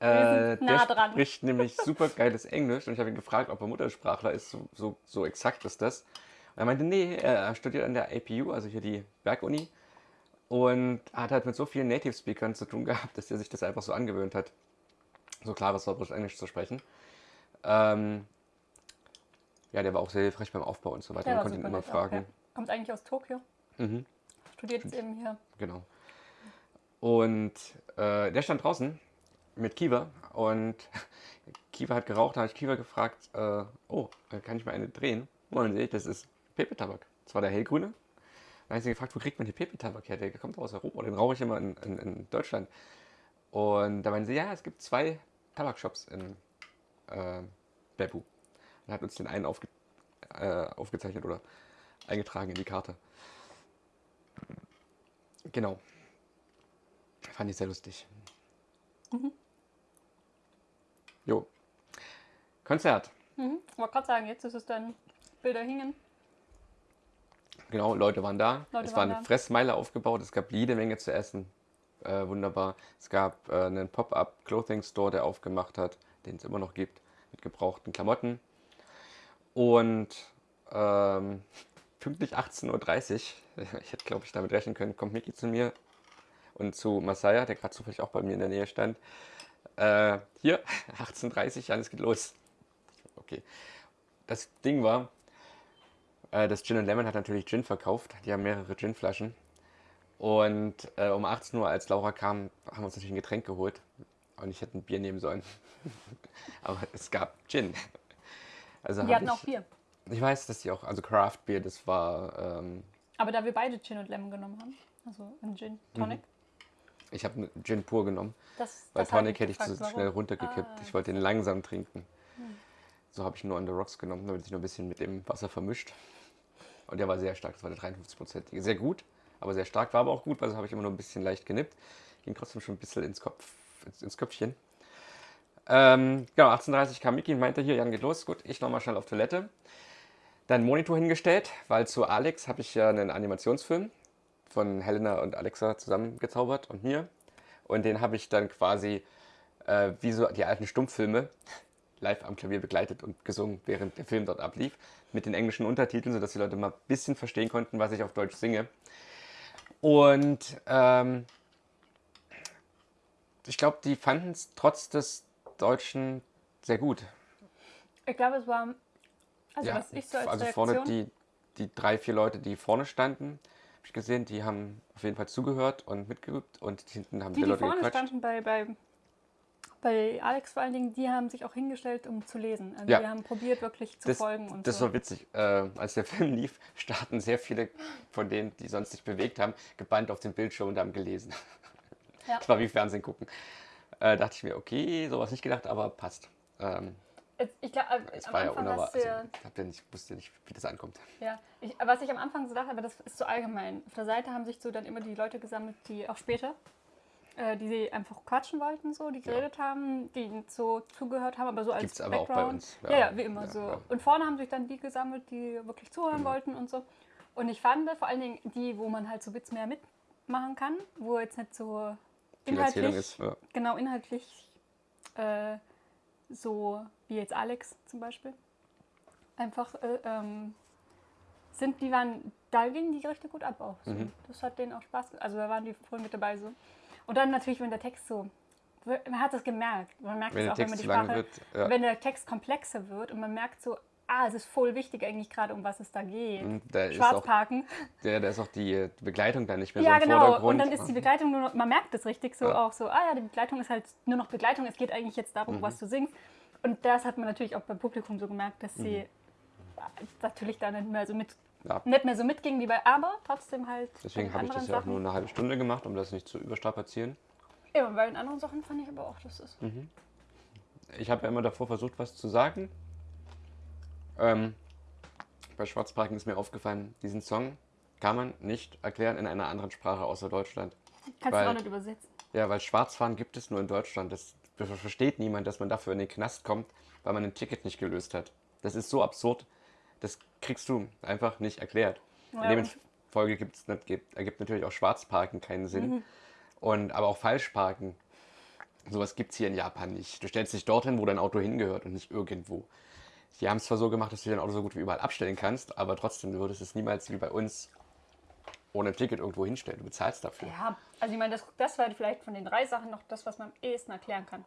Äh, nah der dran. spricht nämlich super geiles Englisch und ich habe ihn gefragt, ob er Muttersprachler ist. So, so, so exakt ist das. Und er meinte, nee, er studiert an der APU, also hier die Berguni. Und hat halt mit so vielen Native Speakern zu tun gehabt, dass er sich das einfach so angewöhnt hat, so klares Sorbisch Englisch zu sprechen. Ähm, ja, der war auch sehr hilfreich beim Aufbau und so weiter. Man war konnte ihn immer nett auch, fragen. ja. Kommt eigentlich aus Tokio. Mhm. Studiert jetzt eben hier. Genau. Und äh, der stand draußen mit Kiva und [LAUGHS] Kiva hat geraucht, da habe ich Kiva gefragt, äh, oh, kann ich mal eine drehen? Und sehe ich, das ist Pepe-Tabak. Das war der hellgrüne. Dann habe ich sie gefragt, wo kriegt man die Pepe-Tabak her? Der kommt aus Europa, den rauche ich immer in, in, in Deutschland. Und da meinen sie, ja, es gibt zwei Tabakshops in äh, Beppu. Und hat uns den einen aufge äh, aufgezeichnet oder eingetragen in die Karte. Genau. Fand ich sehr lustig. Jo. Konzert. Mhm. Ich wollte gerade sagen, jetzt ist es dann Bilder hingen. Genau, Leute waren da. Leute es war waren eine da. Fressmeile aufgebaut. Es gab jede Menge zu essen. Äh, wunderbar. Es gab äh, einen Pop-up Clothing Store, der aufgemacht hat, den es immer noch gibt, mit gebrauchten Klamotten. Und ähm, [LAUGHS] pünktlich 18.30 Uhr, [LAUGHS] ich hätte glaube ich damit rechnen können, kommt Miki zu mir und zu Masaya, der gerade zufällig auch bei mir in der Nähe stand. Äh, hier, [LAUGHS] 18.30 Uhr, Jan, es geht los. Okay. Das Ding war, das Gin Lemon hat natürlich Gin verkauft. Die haben mehrere Ginflaschen. Und äh, um 18 Uhr, als Laura kam, haben wir uns natürlich ein Getränk geholt. Und ich hätte ein Bier nehmen sollen. [LAUGHS] Aber es gab Gin. Also Die hatten ich, auch Bier. Ich weiß, dass die auch, also Craft Beer, das war, ähm, Aber da wir beide Gin und Lemon genommen haben, also ein Gin Tonic, ich habe Gin pur genommen. das, Mhm. Weil das Tonic hätte ich zu warum. schnell runtergekippt. Ah, Ich wollte den langsam trinken. So habe ich nur on the rocks genommen, damit sich nur ein bisschen mit dem Wasser vermischt. Und der war sehr stark, das war der 53-prozentige. Sehr gut, aber sehr stark. War aber auch gut, weil so habe ich immer nur ein bisschen leicht genippt. Ging trotzdem schon ein bisschen ins, Kopf, ins, ins Köpfchen. Ähm, genau, 18.30 kam Miki und meinte, hier, Jan geht los. Gut, ich nochmal schnell auf Toilette. Dann Monitor hingestellt, weil zu Alex habe ich ja einen Animationsfilm von Helena und Alexa zusammengezaubert und mir. Und den habe ich dann quasi äh, wie so die alten Stummfilme live am Klavier begleitet und gesungen, während der Film dort ablief. Mit den englischen Untertiteln, sodass die Leute mal ein bisschen verstehen konnten, was ich auf Deutsch singe. Und ähm, ich glaube, die fanden es trotz des Deutschen sehr gut. Ich glaube, es war. Also, ja, was ich so als also Reaktion. vorne die, die drei, vier Leute, die vorne standen, habe ich gesehen, die haben auf jeden Fall zugehört und mitgeübt und hinten haben die, die, die Leute vorne gequatscht. standen bei, bei, bei Alex vor allen Dingen, die haben sich auch hingestellt, um zu lesen. Also, Ja. die haben probiert, wirklich zu Das, folgen und das so. war witzig. Äh, als der [LAUGHS] Film lief, starten sehr viele von denen, die sonst sich bewegt haben, gebannt auf den Bildschirm und haben gelesen. Ja. Das war wie Fernsehen gucken. Äh, dachte ich mir, okay, sowas nicht gedacht, aber passt. Ähm, Ich glaube, es am war ja Anfang unerwartet. hast du ja Also, ich hab ja nicht, wusste nicht, wie das ankommt. Ja, ich, was ich am Anfang so dachte, aber das ist so allgemein. Auf der Seite haben sich so dann immer die Leute gesammelt, die auch später, äh, die sie einfach quatschen wollten, so, die geredet haben, die so zugehört haben, aber so als Gibt's aber auch bei Background. uns, Ja, ja. ja, wie immer Ja, so. ja. Und vorne haben sich dann die gesammelt, die wirklich zuhören Genau. wollten und so. Und ich fand vor allen Dingen die, wo man halt so Witz mehr mitmachen kann, wo jetzt nicht so inhaltlich, ist. Ja. genau inhaltlich äh, so wie jetzt Alex zum Beispiel. Einfach äh, ähm, sind, die waren, da gingen die richtig gut ab auch. So. Mhm. Das hat denen auch Spaß gemacht. Also da waren die voll mit dabei so. Und dann natürlich, wenn der Text so, man hat das gemerkt. Man merkt es auch, wenn man die Sprache, wird, ja. wenn der Text komplexer wird und man merkt so, ah, es ist voll wichtig eigentlich gerade, um was es da geht. Da auch, Schwarzparken. der, da ist auch die äh, Begleitung dann nicht mehr Ja, so im genau. Vordergrund. Und dann ist die Begleitung nur noch, man merkt es richtig so Ja. auch so, ah ja, die Begleitung ist halt nur noch Begleitung. Es geht eigentlich jetzt Mhm. darum, was du singst. Und das hat man natürlich auch beim Publikum so gemerkt, dass sie äh, natürlich da nicht mehr so mit Mhm. Ja. nicht mehr so mitgingen wie bei, aber trotzdem halt Deswegen habe ich das ja auch nur eine halbe Stunde gemacht, um das nicht zu überstrapazieren. Ja, und bei den anderen Sachen fand ich aber auch, dass es. Mhm. Ich habe ja immer davor versucht, was zu sagen. Ähm, bei Schwarzparken ist mir aufgefallen, diesen Song kann man nicht erklären in einer anderen Sprache außer Deutschland. Kannst Weil- du auch nicht übersetzen. Ja, weil Schwarzfahren gibt es nur in Deutschland. Das versteht niemand, dass man dafür in den Knast kommt, weil man ein Ticket nicht gelöst hat. Das ist so absurd. Das kriegst du einfach nicht erklärt. Ja, in Demfolge gibt's, nicht- gibt, ergibt natürlich auch Schwarzparken keinen Sinn. Mhm. Und, aber auch Falschparken. Sowas gibt es hier in Japan nicht. Du stellst dich dorthin, wo dein Auto hingehört und nicht irgendwo. Die haben es zwar so gemacht, dass du dein Auto so gut wie überall abstellen kannst, aber trotzdem, du würdest es niemals wie bei uns ohne Ticket irgendwo hinstellen. Du bezahlst dafür. Ja, also ich meine, das, das war vielleicht von den drei Sachen noch das, was man am ehesten erklären kann.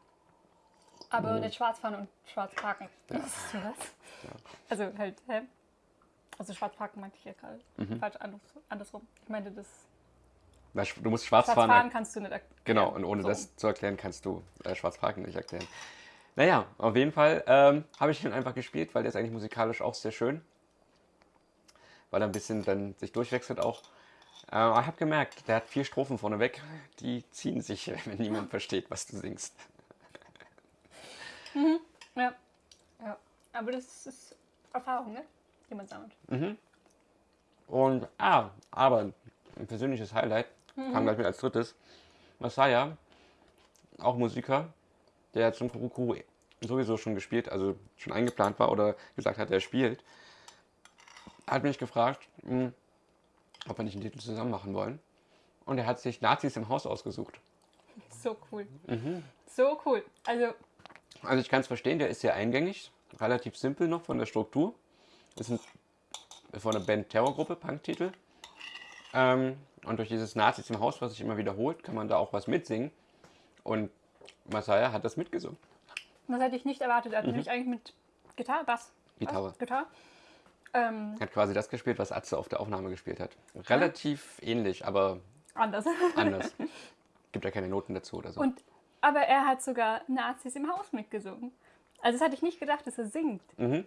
Aber Mhm. nicht Schwarzfahren und Schwarzparken. [LAUGHS] Das ist so was. Also halt, hä? Also Schwarzparken meinte ich ja gerade. Mhm. Falsch anders, andersrum. Ich meinte, das sch- Du musst schwarz fahren. Schwarzfahren kannst du nicht erklären. Genau, und ohne So. das zu erklären, kannst du äh, Schwarzparken nicht erklären. Naja, auf jeden Fall ähm, habe ich ihn einfach gespielt, weil der ist eigentlich musikalisch auch sehr schön. Weil er ein bisschen dann sich durchwechselt auch. Äh, aber ich habe gemerkt, der hat vier Strophen vorneweg, die ziehen sich, [LAUGHS] wenn niemand versteht, was du singst. Ja. ja. Aber das ist Erfahrung, ne? Die man sammelt. Und, ah, aber ein persönliches Highlight kam gleich mit als drittes. Masaya, auch Musiker, der zum Kurukuru sowieso schon gespielt, also schon eingeplant war oder gesagt hat, er spielt, hat mich gefragt, mh, ob wir nicht einen Titel zusammen machen wollen. Und er hat sich Nazis im Haus ausgesucht. So cool. Mhm. So cool. Also, Also ich kann es verstehen, der ist sehr eingängig, relativ simpel noch von der Struktur. Ist ein, von der Band Terrorgruppe, Punktitel. Ähm, und durch dieses Nazis im Haus, was sich immer wiederholt, kann man da auch was mitsingen. Und Masaya hat das mitgesungen. das hätte ich nicht erwartet. Er hat nämlich eigentlich mit Gitarre, Bass. Mhm. Gitarre. Bass, Gitarre. Ähm, Hat quasi das gespielt, was Atze auf der Aufnahme gespielt hat. Relativ ähnlich, aber anders. anders. [LAUGHS] Gibt ja keine Noten dazu oder so. Und, aber er hat sogar Nazis im Haus mitgesungen. Also das hatte ich nicht gedacht, dass er singt. Mhm.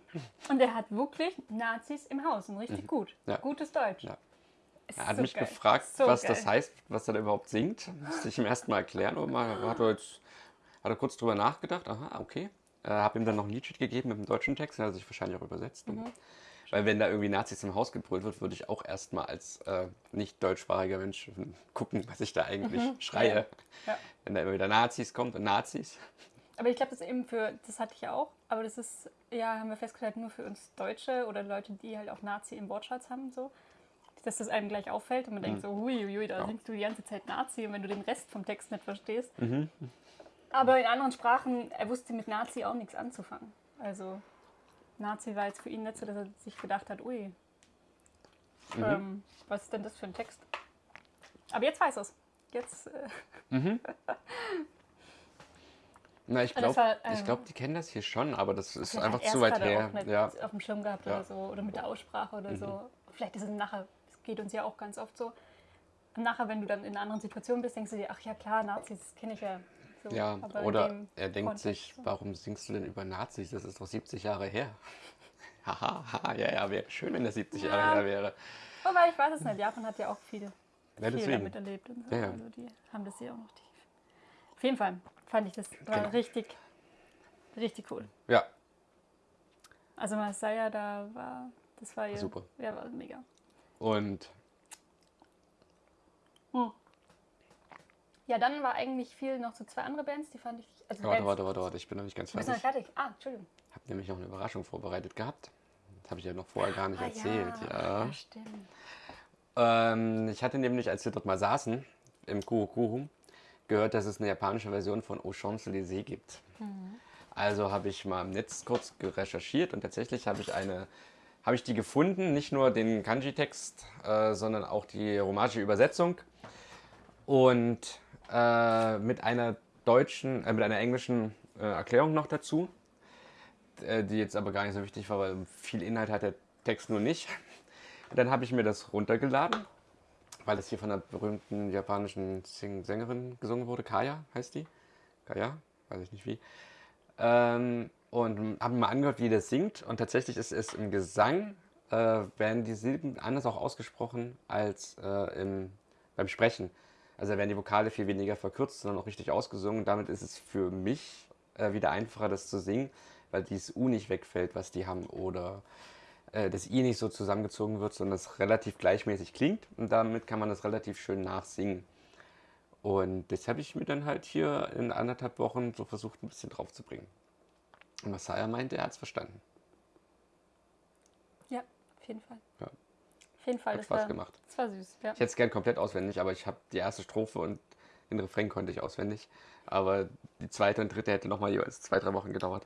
Und er hat wirklich Nazis im Haus und richtig gut. Ja. Gutes Deutsch. Ja. Er hat so mich geil. gefragt, So was geil. das heißt, was er da überhaupt singt. Musste ich ihm erst mal erklären. Und mal hat er, jetzt, hat er kurz drüber nachgedacht. Aha, okay. Äh, habe ihm dann noch ein Liedsheet gegeben mit dem deutschen Text. Den hat er sich wahrscheinlich auch übersetzt. Mhm. Weil wenn da irgendwie Nazis im Haus gebrüllt wird, würde ich auch erstmal als äh, nicht deutschsprachiger Mensch gucken, was ich da eigentlich schreie. Mhm. Ja. Wenn da immer wieder Nazis kommt und Nazis. Aber ich glaube, das ist eben für, das hatte ich ja auch, aber das ist, ja, haben wir festgestellt, nur für uns Deutsche oder Leute, die halt auch Nazi im Wortschatz haben, so. Dass das einem gleich auffällt und man denkt so, hui, da Mhm. Ja. singst du die ganze Zeit Nazi und wenn du den Rest vom Text nicht verstehst. Mhm. Aber in anderen Sprachen, er wusste mit Nazi auch nichts anzufangen. Also Nazi war jetzt für ihn nicht so, dass er sich gedacht hat, ui, Mhm. ähm, was ist denn das für ein Text? Aber jetzt weiß er es. Jetzt, äh, Na, ich [LAUGHS] das glaube, äh, ich glaub, die kennen das hier schon, aber das ist einfach zu weit her. Auch nicht Ja. auf dem Schirm gehabt Ja. Mhm. oder so oder mit der Aussprache oder so. Vielleicht ist es nachher, es geht uns ja auch ganz oft so. Nachher, wenn du dann in einer anderen Situation bist, denkst du dir, ach ja klar, Nazis kenne ich ja. So, Ja, aber oder er denkt Kontext sich, so. warum singst du denn über Nazis? Das ist doch 70 Jahre her. [LAUGHS] Haha, ja, ja, wäre schön, wenn das 70 Jahre Ja. her wäre. Wobei ich weiß es nicht, Japan hat ja auch viel, Ja, viel damit erlebt und so. Ja. Also die haben das ja auch noch tief. Auf jeden Fall fand ich das war Genau. richtig, richtig cool. Ja, Also Masaya da war, das war ja, Super. Ja, war mega. und Ja, dann war eigentlich viel noch so zwei andere Bands, die fand ich. Also warte, warte, warte, warte, ich bin noch nicht ganz Du bist noch fertig. fertig. Ah, Entschuldigung. Habe nämlich noch eine Überraschung vorbereitet gehabt. Das habe ich ja noch vorher gar nicht Ah, erzählt. Ja. ja, stimmt. Ähm, ich hatte nämlich, als wir dort mal saßen, im Kurokurum, gehört, dass es eine japanische Version von Aux Champs-Élysées gibt. Also habe ich mal im Netz kurz recherchiert und tatsächlich habe ich eine, habe ich die gefunden, nicht nur den Kanji-Text, äh, sondern auch die romanische Übersetzung und äh, mit einer deutschen, äh, mit einer englischen äh, Erklärung noch dazu, äh, die jetzt aber gar nicht so wichtig war, weil viel Inhalt hat der Text nur nicht. [LAUGHS] Dann habe ich mir das runtergeladen, weil das hier von einer berühmten japanischen Sing Sängerin gesungen wurde. Kaya heißt die. Kaya, weiß ich nicht wie. Ähm, und habe mal angehört, wie das singt. Und tatsächlich ist es im Gesang, äh, werden die Silben anders auch ausgesprochen als äh, im, beim Sprechen. Also werden die Vokale viel weniger verkürzt, sondern auch richtig ausgesungen. Damit ist es für mich äh, wieder einfacher, das zu singen, weil dieses U nicht wegfällt, was die haben. Oder äh, das I nicht so zusammengezogen wird, sondern es relativ gleichmäßig klingt. Und damit kann man das relativ schön nachsingen. Und das habe ich mir dann halt hier in anderthalb Wochen so versucht, ein bisschen drauf zu bringen. Und Masaya meinte, er hat es verstanden. Ja, auf jeden Fall. Ja. Auf jeden Fall. Hat das Spaß war, gemacht. Das war süß, ja. Ich hätte es gern komplett auswendig, aber ich habe die erste Strophe und den Refrain konnte ich auswendig. Aber die zweite und dritte hätte nochmal jeweils zwei, drei Wochen gedauert.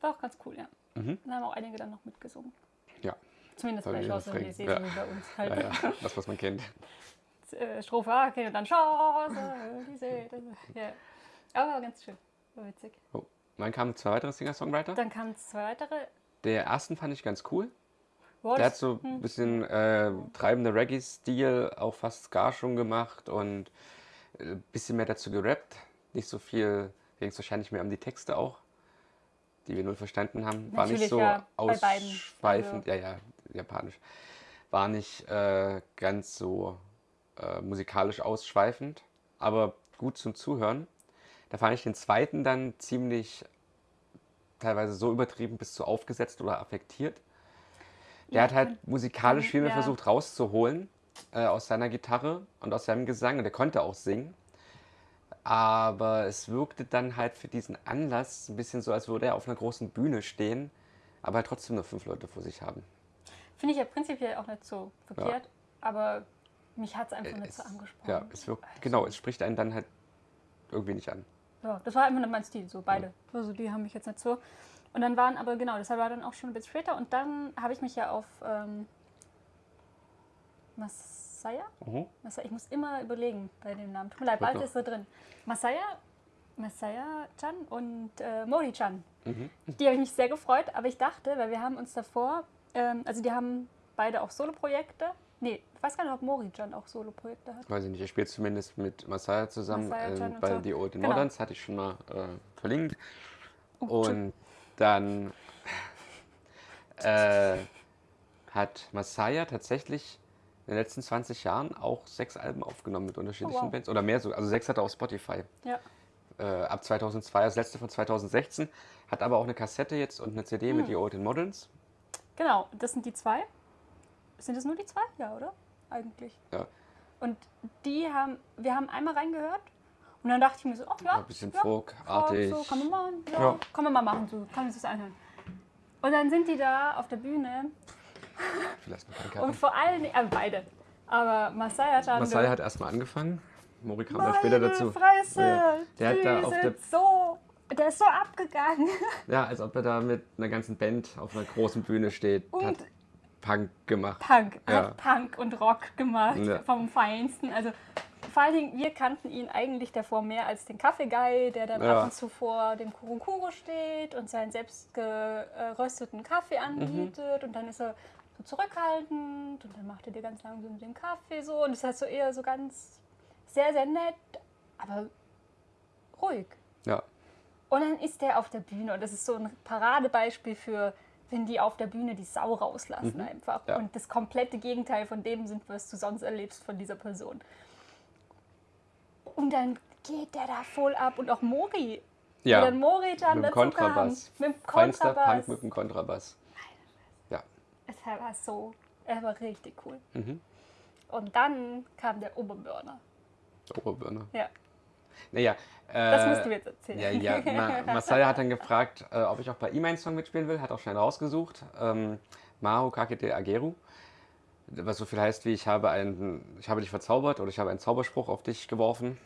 War auch ganz cool, ja. Mhm. Dann haben auch einige dann noch mitgesungen. Ja, Zumindest bei Chance Refrain- Elysée, ja. bei uns halt. ja, ja. das, was man kennt. [LAUGHS] Äh, Strophe A, okay, und dann Chance das- Ja. Aber war ganz schön. War witzig. Oh. Dann kamen zwei weitere Singer-Songwriter. Dann kamen zwei weitere. Der ersten fand ich ganz cool. Boah, Der hat so hm. ein bisschen äh, treibender Reggae-Stil, auch fast Ska schon gemacht und ein bisschen mehr dazu gerappt. Nicht so viel, ging es wahrscheinlich mehr um die Texte auch, die wir null verstanden haben. War nicht so ja, ausschweifend, Also- ja, ja, japanisch. War nicht äh, ganz so äh, musikalisch ausschweifend, aber gut zum Zuhören. Da fand ich den zweiten dann ziemlich teilweise so übertrieben bis zu aufgesetzt oder affektiert. Der Ja, hat halt musikalisch viel mehr ja. versucht rauszuholen äh, aus seiner Gitarre und aus seinem Gesang. Und er konnte auch singen. Aber es wirkte dann halt für diesen Anlass ein bisschen so, als würde er auf einer großen Bühne stehen, aber halt trotzdem nur fünf Leute vor sich haben. Finde ich ja prinzipiell auch nicht so verkehrt, aber mich hat es einfach nicht so angesprochen. ja, es wirkt, genau, es spricht einen dann halt irgendwie nicht an. Ja, das war einfach nicht mein Stil, so beide. Also die haben mich jetzt nicht so. Und dann waren aber, genau, deshalb war dann auch schon ein bisschen später. Und dann habe ich mich ja auf ähm, Masaya? Mhm. Masaya? Ich muss immer überlegen bei dem Namen. Tut mir leid, bald ist so drin. Masaya, Masaya-chan und äh, Mori-chan. Mhm. Die habe ich mich sehr gefreut, aber ich dachte, weil wir haben uns davor, ähm, also die haben beide auch Soloprojekte. Nee, ich weiß gar nicht, ob Mori-chan auch Soloprojekte hat. Weiß ich nicht, er spielt zumindest mit Masaya zusammen, Masaya-chan ähm, und bei so. The Old Genau. Moderns, hatte ich schon mal äh, verlinkt. Oh, Und dann äh, hat Masaya tatsächlich in den letzten 20 Jahren auch sechs Alben aufgenommen mit unterschiedlichen Oh, wow. Bands. Oder mehr so. Also sechs hat er auf Spotify. Ja. Äh, ab 2002, das letzte von 2016. Hat aber auch eine Kassette jetzt und eine CD Hm. mit The Old Moderns. Genau, das sind die zwei. Sind das nur die zwei? Ja, oder? Eigentlich. Ja. Und die haben, wir haben einmal reingehört und dann dachte ich mir so, ach ja, Ein bisschen ja, folkartig. ja, so kann man machen, ja, Ja. kann man mal machen, so kann man sich das anhören. Und dann sind die da auf der Bühne Vielleicht noch kein [LAUGHS] und vor allen Dingen, äh, beide, aber Masaya Chando, Masaya hat erstmal angefangen. Mori kam dann später dazu. Fresse, Ja. Der hat da auf der so, der ist so abgegangen. [LAUGHS] Ja, als ob er da mit einer ganzen Band auf einer großen Bühne steht. Und hat Punk gemacht. Punk, Ja. hat Punk und Rock gemacht Ja. vom Feinsten. Also vor allen Dingen, wir kannten ihn eigentlich davor mehr als den Kaffeeguy, der dann Ja. ab und zu vor dem Kurukuro steht und seinen selbst gerösteten Kaffee anbietet. Und dann ist er so zurückhaltend und dann macht er dir ganz langsam den Kaffee so. Und es ist halt so eher so ganz sehr, sehr nett, aber ruhig. Ja. Und dann ist der auf der Bühne und das ist so ein Paradebeispiel für, wenn die auf der Bühne die Sau rauslassen einfach. Ja. Und das komplette Gegenteil von dem sind, was du sonst erlebst von dieser Person. Und dann geht der da voll ab und auch Mori. Ja. Wie dann Mori dann Mit dem Kontrabass. Kam, mit dem Feinster Kontrabass. Punk mit dem Kontrabass. Ja. Es war so, er war richtig cool. Mhm. Und dann kam der Oberburner. Oberbirne. Ja, Naja. das äh, musst du jetzt erzählen. Ja, ja. Ma [LAUGHS] Masaya hat dann gefragt, äh, ob ich auch bei ihm einen Song mitspielen will. Hat auch schnell rausgesucht. Ähm, Maho Kakete Ageru. Was so viel heißt wie ich habe, einen, ich habe dich verzaubert oder ich habe einen Zauberspruch auf dich geworfen.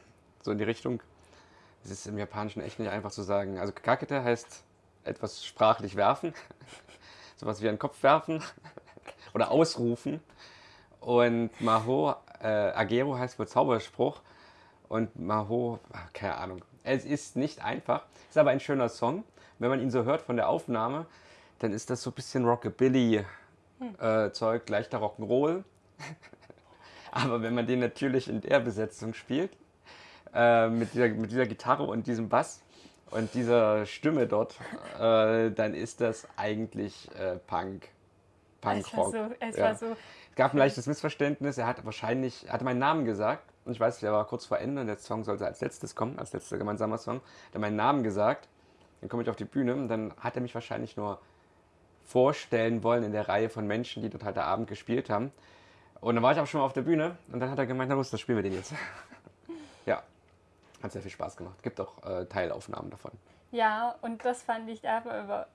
So in die Richtung. Es ist im Japanischen echt nicht einfach zu sagen. Also Kakete heißt etwas sprachlich werfen. [LAUGHS] Sowas wie einen Kopf werfen [LAUGHS] oder ausrufen. Und Maho äh, Ageru heißt wohl Zauberspruch. Und Maho, ach, keine Ahnung. Es ist nicht einfach, ist aber ein schöner Song. Wenn man ihn so hört von der Aufnahme, dann ist das so ein bisschen Rockabilly-Zeug, leichter Rock'n'Roll. [LAUGHS] aber wenn man den natürlich in der Besetzung spielt, äh, mit, dieser, mit dieser Gitarre und diesem Bass und dieser Stimme dort, äh, dann ist das eigentlich äh, Punk. es war Punkrock. so, es Ja. war so Es gab ein leichtes Missverständnis. Er hat wahrscheinlich, er hatte meinen Namen gesagt. Und ich weiß, der war kurz vor Ende und der Song sollte als letztes kommen, als letzter gemeinsamer Song. Er hat meinen Namen gesagt. Dann komme ich auf die Bühne und dann hat er mich wahrscheinlich nur vorstellen wollen in der Reihe von Menschen, die dort heute Abend gespielt haben. Und dann war ich auch schon mal auf der Bühne und dann hat er gemeint, na los, das spielen wir den jetzt. [LAUGHS] ja, hat sehr viel Spaß gemacht. Gibt auch äh, Teilaufnahmen davon. Ja, und das fand ich aber über.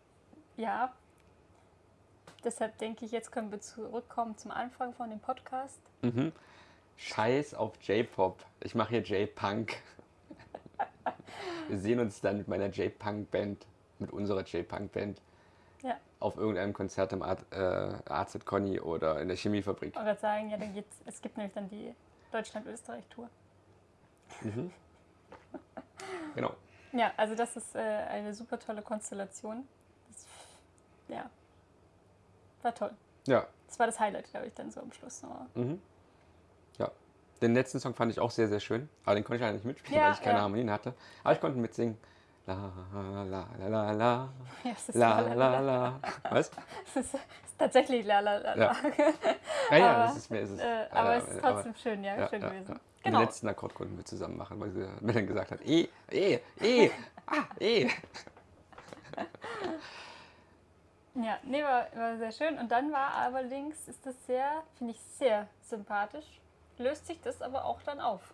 Ja. Deshalb denke ich, jetzt können wir zurückkommen zum Anfang von dem Podcast. Mhm. Scheiß auf J-Pop. Ich mache hier J-Punk. [LAUGHS] Wir sehen uns dann mit meiner J-Punk-Band, mit unserer J-Punk-Band, Ja. auf irgendeinem Konzert im Art, äh, AZ Conny oder in der Chemiefabrik. Ich wollte sagen, ja, dann geht's, es gibt nämlich dann die Deutschland-Österreich-Tour. [LAUGHS] Genau. Ja, also das ist äh, eine super tolle Konstellation. Das, ja, war toll. Ja. Das war das Highlight, glaube ich, dann so am Schluss. Mhm. Ja. Den letzten Song fand ich auch sehr, sehr schön. Aber den konnte ich leider nicht mitspielen, Ja, weil ich keine ja. Harmonien hatte. Aber ich konnte mitsingen. La la la la la Ja, es ist la la, la la. Was? [LAUGHS] Es ist, ist tatsächlich la la la. Ja. la. [LAUGHS] Ja, ja, Aber, das ist mir. Ist es, Äh, äh, aber es ist aber- trotzdem schön, ja, Ja, schön ja, gewesen. ja. Genau. Den letzten Akkord konnten wir zusammen machen, weil sie mir dann gesagt hat, E, E, E, ah, E. Ja, nee, war, war sehr schön. Und dann war allerdings, ist das sehr, finde ich sehr sympathisch, löst sich das aber auch dann auf.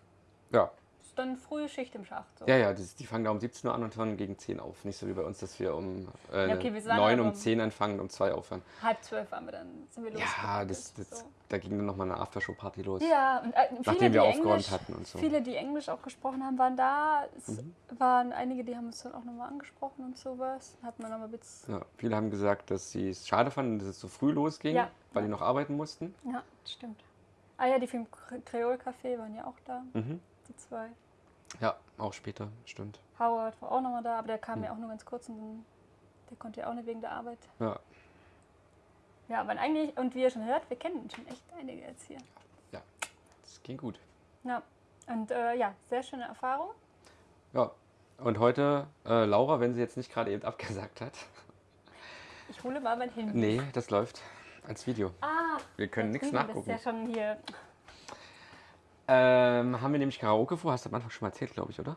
Ja, Ist dann frühe Schicht im Schacht. So. ja, ja, das, die fangen da um 17 Uhr an und hören gegen 10 auf. Nicht so wie bei uns, dass wir um äh, Ja, okay, wir waren 9 aber um um- 10 anfangen und um 2 aufhören. Halb zwölf waren wir dann, sind wir Ja, losgegangen. das, das, so. da ging dann nochmal eine Aftershow-Party los. Ja, und äh, viele, Nachdem wir aufgeräumt Englisch, hatten und so. Viele, die Englisch auch gesprochen haben, waren da. Es Mhm. waren einige, die haben uns dann auch nochmal angesprochen und sowas. Hat man nochmal Witz. Ja, viele haben gesagt, dass sie es schade fanden, dass es so früh losging, Ja. weil die noch arbeiten mussten. Ja, stimmt. Ah ja, die vom Kreol Café waren ja auch da, Mhm. die zwei. Ja, auch später, stimmt. Howard war auch nochmal da, aber der kam Mhm. ja auch nur ganz kurz und dann, der konnte ja auch nicht wegen der Arbeit. Ja, Ja, aber eigentlich, und wie ihr schon hört, wir kennen schon echt einige jetzt hier. das ging gut. Ja, und äh, ja, sehr schöne Erfahrung. Ja, und heute, äh, Laura, wenn sie jetzt nicht gerade eben abgesagt hat. Ich hole mal mein Handy. Nee, das läuft als Video. Ah, Wir können nichts nachgucken. Das ist ja schon hier. Ähm, haben wir nämlich Karaoke vor? Hast du am Anfang schon mal erzählt, glaube ich, oder?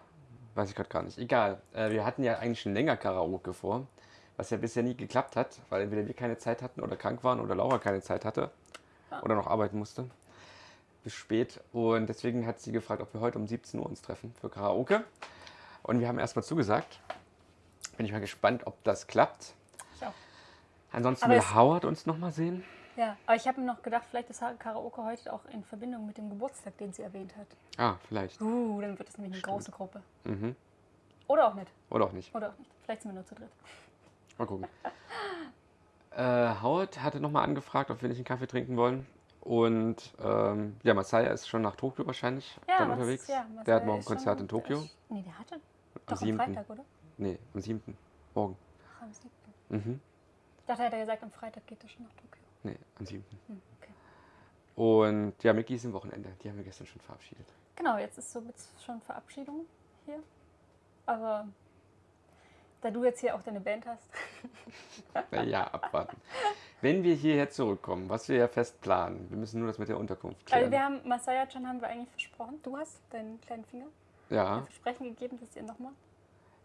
Weiß ich gerade gar nicht. Egal. Äh, wir hatten ja eigentlich schon länger Karaoke vor, was ja bisher nie geklappt hat, weil entweder wir keine Zeit hatten oder krank waren oder Laura keine Zeit hatte Ah. oder noch arbeiten musste. Bis spät. Und deswegen hat sie gefragt, ob wir heute um 17 Uhr uns treffen für Karaoke. Und wir haben erstmal zugesagt. Bin ich mal gespannt, ob das klappt. Ich auch. Ansonsten Aber will Howard uns nochmal sehen. Ja, aber ich habe mir noch gedacht, vielleicht ist Karaoke heute auch in Verbindung mit dem Geburtstag, den sie erwähnt hat. Ah, vielleicht. Uh, dann wird es nämlich eine Stimmt. große Gruppe. Mhm. Oder auch nicht. Oder auch nicht. Oder auch nicht. Vielleicht sind wir nur zu dritt. Mal gucken. [LAUGHS] äh, Howard hatte nochmal angefragt, ob wir nicht einen Kaffee trinken wollen. Und ähm, ja, Masaya ist schon nach Tokio wahrscheinlich Ja, dann unterwegs. ja, der hat morgen schon- Konzert in Tokio. ist- Nee, der hatte. Am Doch, am 7. Freitag, oder? Nee, am 7. Morgen. Ach, am 7. Mhm. Ich dachte, er hätte gesagt, am Freitag geht er schon nach Tokio. Nee, am 7. Hm, okay. Und ja, ist im Wochenende. Die haben wir gestern schon verabschiedet. Genau, jetzt ist somit schon Verabschiedung hier. Aber da du jetzt hier auch deine Band hast, Naja, abwarten. Wenn wir hierher zurückkommen, was wir ja fest planen, wir müssen nur das mit der Unterkunft also klären. wir haben Masaya-chan haben wir eigentlich versprochen. Du hast deinen kleinen Finger ja. Versprechen gegeben, dass ihr nochmal.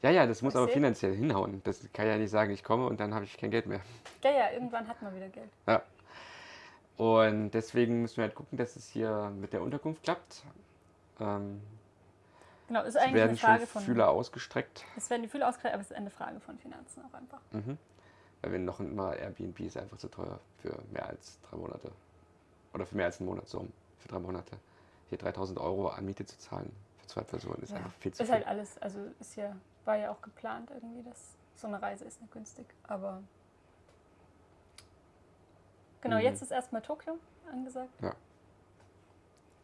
Ja, ja, das muss aber finanziell hinhauen. Das kann ja nicht sagen, ich komme und dann habe ich kein Geld mehr. Ja, ja, irgendwann hat man wieder Geld. Ja. Und deswegen müssen wir halt gucken, dass es hier mit der Unterkunft klappt. Ähm, Genau, ist eigentlich werden eine Frage von. Fühler ausgestreckt, Es werden die Fühler ausgekleidet, aber es ist eine Frage von Finanzen auch einfach. mhm. weil wir noch immer Airbnb ist einfach zu teuer für mehr als drei Monate. Oder für mehr als einen Monat, so für drei Monate. Hier 3000 Euro an Miete zu zahlen für zwei Personen ist Ja, einfach viel zu Ist viel. halt alles, also ist ja, war ja auch geplant irgendwie, dass so eine Reise ist nicht günstig. Aber genau, Mhm. jetzt ist erstmal Tokio angesagt. Ja.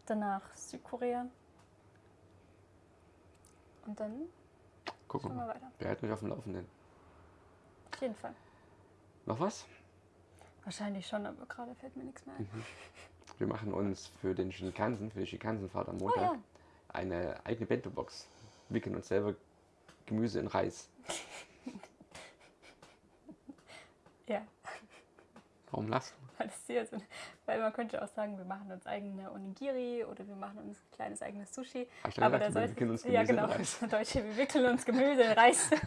Danach Südkorea. Und dann Gucken wir mal. weiter. Wir halten euch auf dem Laufenden. Auf jeden Fall. Noch was? Wahrscheinlich schon, aber gerade fällt mir nichts mehr ein. Wir machen uns für den Shinkansen, für die Shinkansenfahrt am Oh Montag, ja, eine eigene Bento-Box. Wickeln uns selber Gemüse in Reis. [LAUGHS] ja. Warum lachst du? Weil, das hier so, weil man könnte auch sagen, wir machen uns eigene Onigiri oder wir machen uns ein kleines eigenes Sushi. Hab ich Aber gesagt, da wir soll wickeln uns ja Gemüse genau, in Reis. [LAUGHS] Deutsche, wir wickeln uns Gemüse in Reis. [LAUGHS]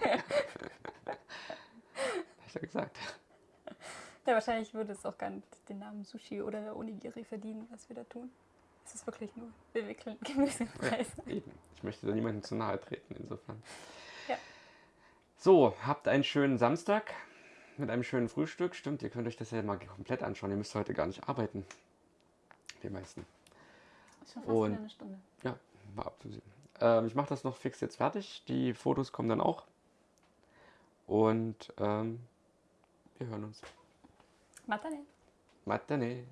Ich doch gesagt. Ja, wahrscheinlich würde es auch gar nicht den Namen Sushi oder Onigiri verdienen, was wir da tun. Es ist wirklich nur, wir wickeln Gemüse in Reis. Eben. Ich möchte da niemandem zu nahe treten, insofern. So, habt einen schönen Samstag mit einem schönen Frühstück. Stimmt, ihr könnt euch das ja mal komplett anschauen. Ihr müsst heute gar nicht arbeiten. Die meisten. Ist schon fast Und- eine Stunde. Ja, war abzusehen. Ähm, ich mache das noch fix jetzt fertig. Die Fotos kommen dann auch. Und ähm, wir hören uns. Matane. Matane.